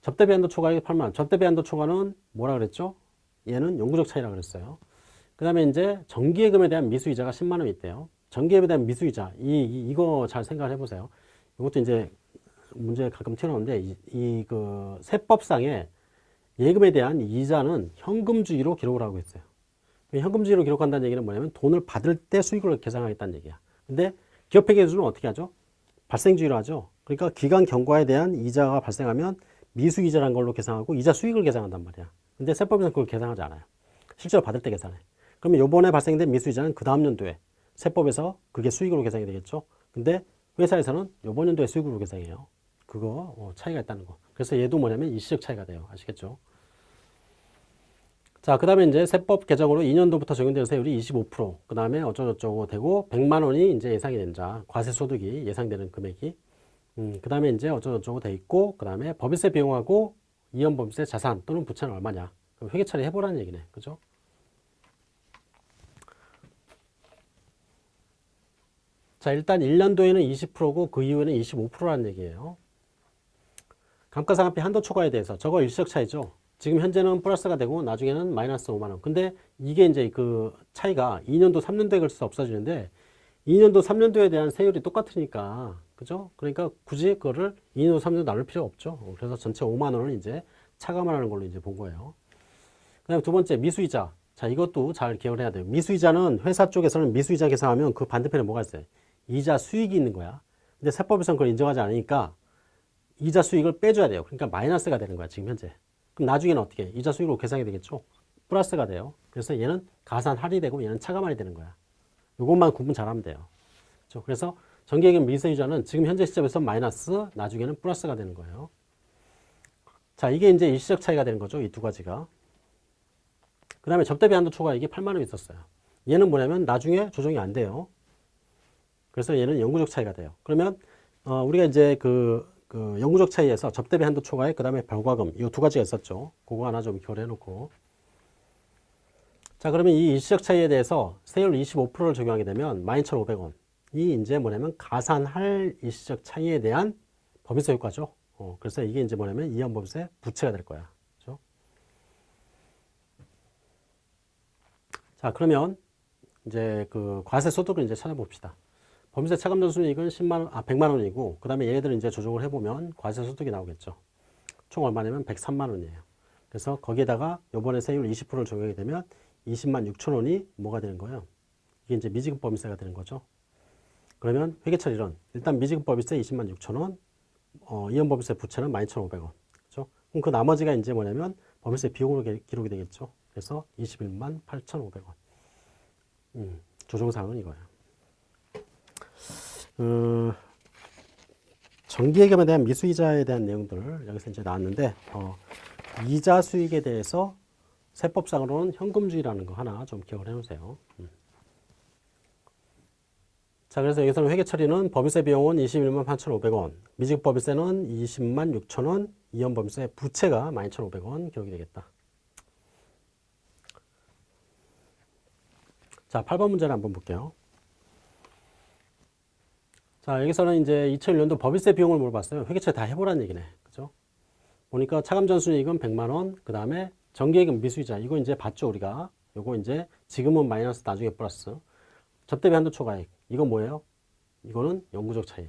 접대비 한도 초과액이 8만 원. 접대비 한도 초과는 뭐라 그랬죠? 얘는 영구적 차이라 그랬어요. 그 다음에 이제 정기예금에 대한 미수이자가 10만 원 있대요. 정기예금에 대한 미수이자. 이, 이, 이 거 잘 생각을 해보세요. 이것도 이제 문제 가끔 튀어나오는데, 이, 이, 그, 세법상에 예금에 대한 이자는 현금주의로 기록을 하고 있어요. 현금주의로 기록한다는 얘기는 뭐냐면 돈을 받을 때 수익을 계산하겠다는 얘기야. 근데 기업회계 기준은 어떻게 하죠? 발생주의로 하죠. 그러니까 기간 경과에 대한 이자가 발생하면 미수이자란 걸로 계산하고 이자 수익을 계산한단 말이야. 근데 세법에서는 그걸 계산하지 않아요. 실제로 받을 때 계산해. 그러면 요번에 발생된 미수이자는 그 다음 연도에 세법에서 그게 수익으로 계산이 되겠죠. 근데 회사에서는 요번 연도에 수익으로 계산해요. 그거 어, 차이가 있다는 거. 그래서 얘도 뭐냐면 일시적 차이가 돼요. 아시겠죠? 자, 그 다음에 이제 세법 개정으로 2년도부터 적용되는 세율이 25%, 그 다음에 어쩌고저쩌고 되고 100만 원이 이제 예상이 된다. 과세 소득이 예상되는 금액이. 음, 그 다음에 이제 어쩌고저쩌고 돼 있고, 그 다음에 법인세 비용하고 이연법인세 자산 또는 부채는 얼마냐. 그럼 회계 처리 해보라는 얘기네. 그죠? 자, 일단 1년도에는 20%고 그 이후에는 25%라는 얘기예요. 감가상각비 한도 초과에 대해서 저거 일시적 차이죠. 지금 현재는 플러스가 되고 나중에는 마이너스 5만 원. 근데 이게 이제 그 차이가 2년도, 3년도에 걸쳐서 없어지는데 2년도, 3년도에 대한 세율이 똑같으니까 그죠? 그러니까 굳이 그거를 2년도, 3년도 나눌 필요 없죠. 그래서 전체 5만 원을 이제 차감하는 걸로 이제 본 거예요. 그다음에 두 번째 미수이자. 자, 이것도 잘 기억을 해야 돼요. 미수이자는 회사 쪽에서는 미수이자 계산하면 그 반대편에 뭐가 있어요? 이자 수익이 있는 거야. 근데 세법에서는 그걸 인정하지 않으니까 이자 수익을 빼줘야 돼요. 그러니까 마이너스가 되는 거야, 지금 현재. 그럼 나중에는 어떻게? 이자 수익으로 계산이 되겠죠? 플러스가 돼요. 그래서 얘는 가산 할이 되고 얘는 차감 할이 되는 거야. 이것만 구분 잘하면 돼요. 그렇죠? 그래서 정기예금 미세이자는 지금 현재 시점에서 마이너스, 나중에는 플러스가 되는 거예요. 자, 이게 이제 일시적 차이가 되는 거죠. 이 두 가지가. 그 다음에 접대비 한도 초과 이게 8만 원 있었어요. 얘는 뭐냐면 나중에 조정이 안 돼요. 그래서 얘는 영구적 차이가 돼요. 그러면 어, 우리가 이제 그, 그 영구적 차이에서 접대비 한도 초과에 그 다음에 별과금 이 두 가지가 있었죠. 그거 하나 좀 교류해 놓고 자 그러면 이 일시적 차이에 대해서 세율 25%를 적용하게 되면 12,500원 이 이제 뭐냐면 가산할 일시적 차이에 대한 법인세 효과죠. 어, 그래서 이게 이제 뭐냐면 이연법인세 부채가 될 거야. 그렇죠? 자 그러면 이제 그 과세 소득을 이제 찾아봅시다. 법인세 차감 전순이익은 10만 원, 아 100만 원이고 그다음에 얘네들은 이제 조정을 해 보면 과세 소득이 나오겠죠. 총 얼마냐면 103만 원이에요. 그래서 거기에다가 요번에 세율 20%를 적용하게 되면 20만 6천 원이 뭐가 되는 거예요? 이게 이제 미지급 법인세가 되는 거죠. 그러면 회계처리론 일단 미지급 법인세 20만 6천 원, 어, 이연법인세 부채는 12,500원. 그렇죠? 그럼 그 나머지가 이제 뭐냐면 법인세 비용으로 기- 기록이 되겠죠. 그래서 21만 8,500원. 음, 조정사항은 이거예요. 어, 정기예금에 대한 미수이자에 대한 내용들 여기서 이제 나왔는데 어, 이자 수익에 대해서 세법상으로는 현금주의라는 거 하나 좀 기억을 해놓으세요. 음. 자 그래서 여기서는 회계 처리는 법인세 비용은 21만 8,500원, 미직 법인세는 20만 6천원, 이연 법인세 부채가 12,500원 기록이 되겠다. 자 8번 문제를 한번 볼게요. 자, 여기서는 이제 2001년도 법인세 비용을 물어봤어요. 회계처리 다 해보라는 얘기네. 그죠? 보니까 차감 전순이익은 100만원, 그 다음에 정기예금 미수이자. 이거 이제 봤죠, 우리가. 요거 이제 지금은 마이너스, 나중에 플러스. 접대비 한도 초과액. 이건 뭐예요? 이거는 영구적 차이.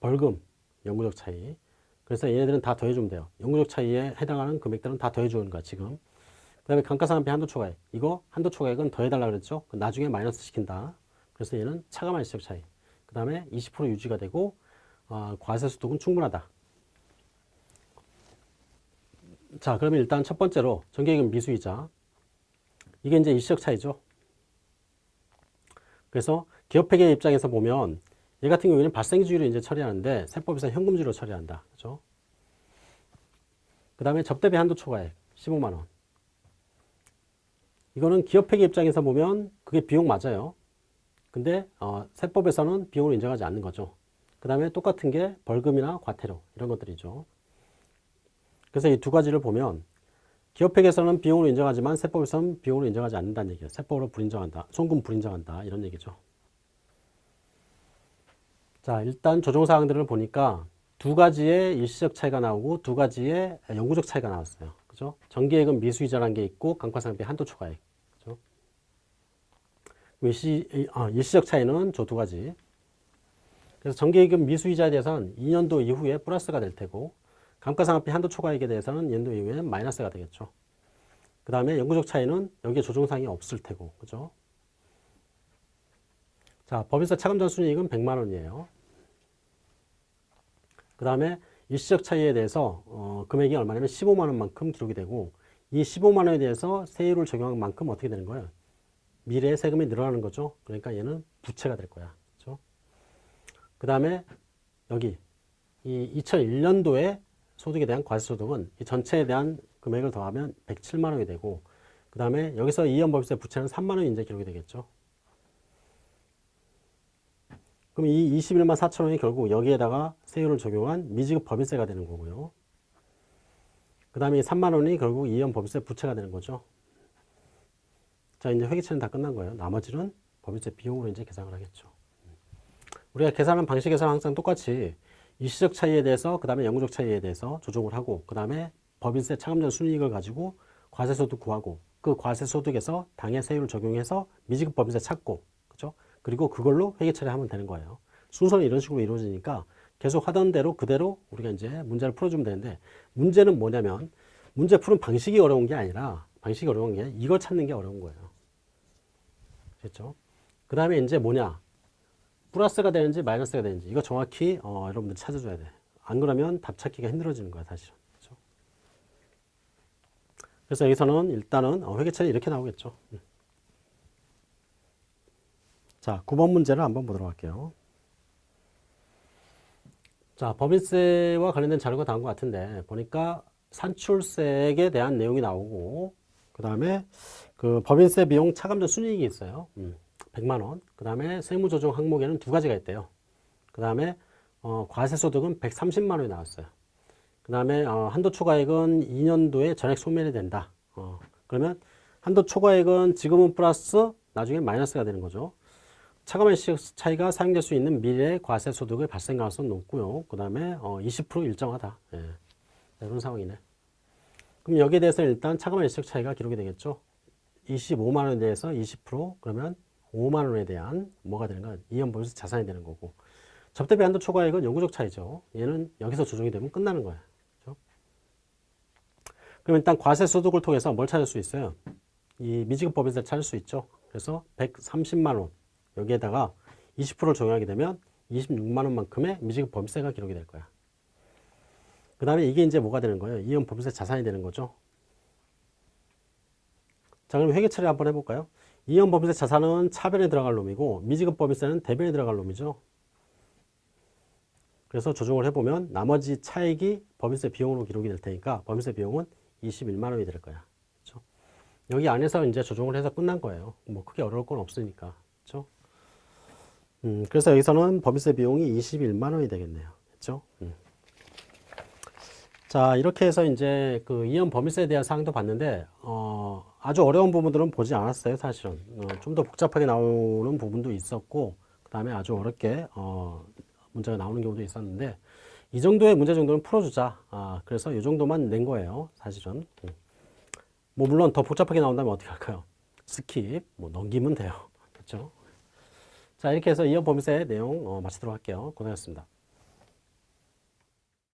벌금, 영구적 차이. 그래서 얘네들은 다 더해주면 돼요. 영구적 차이에 해당하는 금액들은 다 더해주는 거야, 지금. 그 다음에 감가상각비 한도 초과액. 이거 한도 초과액은 더해달라 그랬죠? 나중에 마이너스 시킨다. 그래서 얘는 차감한 시적 차이. 그 다음에 20% 유지가 되고 어, 과세 소득은 충분하다. 자 그러면 일단 첫 번째로 정기예금 미수이자 이게 이제 일시적 차이죠. 그래서 기업회계 입장에서 보면 얘 같은 경우에는 발생주의로 이제 처리하는데 세법에서 현금주의로 처리한다. 그죠? 그 다음에 접대비 한도 초과액 15만 원. 이거는 기업회계 입장에서 보면 그게 비용 맞아요. 근데 어, 세법에서는 비용을 인정하지 않는 거죠. 그 다음에 똑같은 게 벌금이나 과태료 이런 것들이죠. 그래서 이 두 가지를 보면 기업회계에서는 비용으로 인정하지만 세법에서는 비용으로 인정하지 않는다는 얘기예요. 세법으로 불인정한다. 송금 불인정한다. 이런 얘기죠. 자 일단 조정사항들을 보니까 두 가지의 일시적 차이가 나오고 두 가지의 영구적 차이가 나왔어요. 그죠? 정기예금 미수이자라는 게 있고 감가상각비 한도 초과액. 일시, 아, 일시적 차이는 저 두 가지. 그래서 정기예금 미수이자에 대해서는 2년도 이후에 플러스가 될 테고 감가상각비 한도 초과액에 대해서는 2년도 이후에 마이너스가 되겠죠. 그 다음에 영구적 차이는 여기에 조정사항이 없을 테고 그죠? 자 법인세 차감 전순이익은 100만 원이에요. 그 다음에 일시적 차이에 대해서 어, 금액이 얼마냐면 15만 원만큼 기록이 되고 이 15만 원에 대해서 세율을 적용한 만큼 어떻게 되는 거예요? 미래의 세금이 늘어나는 거죠. 그러니까 얘는 부채가 될 거야. 그렇죠? 그 다음에 여기 이 2001년도에 소득에 대한 과세소득은 이 전체에 대한 금액을 더하면 107만 원이 되고 그 다음에 여기서 이연 법인세 부채는 3만 원이 이제 기록이 되겠죠. 그럼 이 21만 4천 원이 결국 여기에다가 세율을 적용한 미지급 법인세가 되는 거고요. 그 다음에 3만 원이 결국 이연 법인세 부채가 되는 거죠. 자, 이제 회계처는 다 끝난 거예요. 나머지는 법인세 비용으로 이제 계산을 하겠죠. 우리가 계산하는 방식에서는 항상 똑같이 일시적 차이에 대해서 그 다음에 영구적 차이에 대해서 조정을 하고 그 다음에 법인세 차감전 순이익을 가지고 과세소득 구하고 그 과세소득에서 당해 세율을 적용해서 미지급 법인세 찾고 그죠? 그리고 그걸로 회계 처리하면 되는 거예요. 순서는 이런 식으로 이루어지니까 계속 하던 대로 그대로 우리가 이제 문제를 풀어주면 되는데 문제는 뭐냐면 문제 푸는 방식이 어려운 게 아니라 방식이 어려운 게 이걸 찾는 게 어려운 거예요. 됐죠? 그 다음에 이제 뭐냐 플러스가 되는지 마이너스가 되는지 이거 정확히 어, 여러분들 찾아줘야 돼. 안 그러면 답 찾기가 힘들어지는 거야 사실은. 그렇죠? 그래서 여기서는 일단은 어, 회계처리 이렇게 나오겠죠. 음. 자, 9번 문제를 한번 보도록 할게요. 자, 법인세와 관련된 자료가 나온 것 같은데 보니까 산출세액에 대한 내용이 나오고 그 다음에 그 법인세 비용 차감전 순이익이 있어요. 음, 100만 원. 그 다음에 세무조정 항목에는 두 가지가 있대요. 그 다음에 어, 과세소득은 130만 원이 나왔어요. 그 다음에 어, 한도 초과액은 2년도에 전액 소멸이 된다. 어, 그러면 한도 초과액은 지금은 플러스 나중에 마이너스가 되는 거죠. 차감의 시 차이가 사용될 수 있는 미래 과세 소득의 발생 가능성 높고요. 그 다음에 어, 20% 일정하다. 예. 이런 상황이네. 그럼 여기에 대해서 일단 차감의 일시적 차이가 기록이 되겠죠. 25만 원에 대해서 20% 그러면 5만 원에 대한 뭐가 되는 건 이연보유세 자산이 되는 거고 접대비 한도 초과액은 영구적 차이죠. 얘는 여기서 조정이 되면 끝나는 거예요. 그렇죠? 그럼 일단 과세 소득을 통해서 뭘 찾을 수 있어요? 이 미지급 법인세를 찾을 수 있죠. 그래서 130만 원 여기에다가 20%를 적용하게 되면 26만 원만큼의 미지급 법인세가 기록이 될 거야. 그 다음에 이게 이제 뭐가 되는 거예요? 이연 법인세 자산이 되는 거죠. 자, 그럼 회계 처리 한번 해볼까요? 이연 법인세 자산은 차변에 들어갈 놈이고 미지급 법인세는 대변에 들어갈 놈이죠. 그래서 조정을 해보면 나머지 차액이 법인세 비용으로 기록이 될 테니까 법인세 비용은 21만 원이 될 거야. 그렇죠? 여기 안에서 이제 조정을 해서 끝난 거예요. 뭐 크게 어려울 건 없으니까. 그렇죠? 음, 그래서 여기서는 법인세 비용이 21만 원이 되겠네요. 그렇죠? 음. 자, 이렇게 해서 이제 그 이연 법인세에 대한 사항도 봤는데, 어, 아주 어려운 부분들은 보지 않았어요, 사실은. 어, 좀더 복잡하게 나오는 부분도 있었고, 그 다음에 아주 어렵게, 어, 문제가 나오는 경우도 있었는데, 이 정도의 문제 정도는 풀어주자. 아, 그래서 이 정도만 낸 거예요, 사실은. 음. 뭐, 물론 더 복잡하게 나온다면 어떻게 할까요? skip, 뭐, 넘기면 돼요. 그렇죠? 자, 이렇게 해서 이연 법인세 내용 어, 마치도록 할게요. 고생하셨습니다.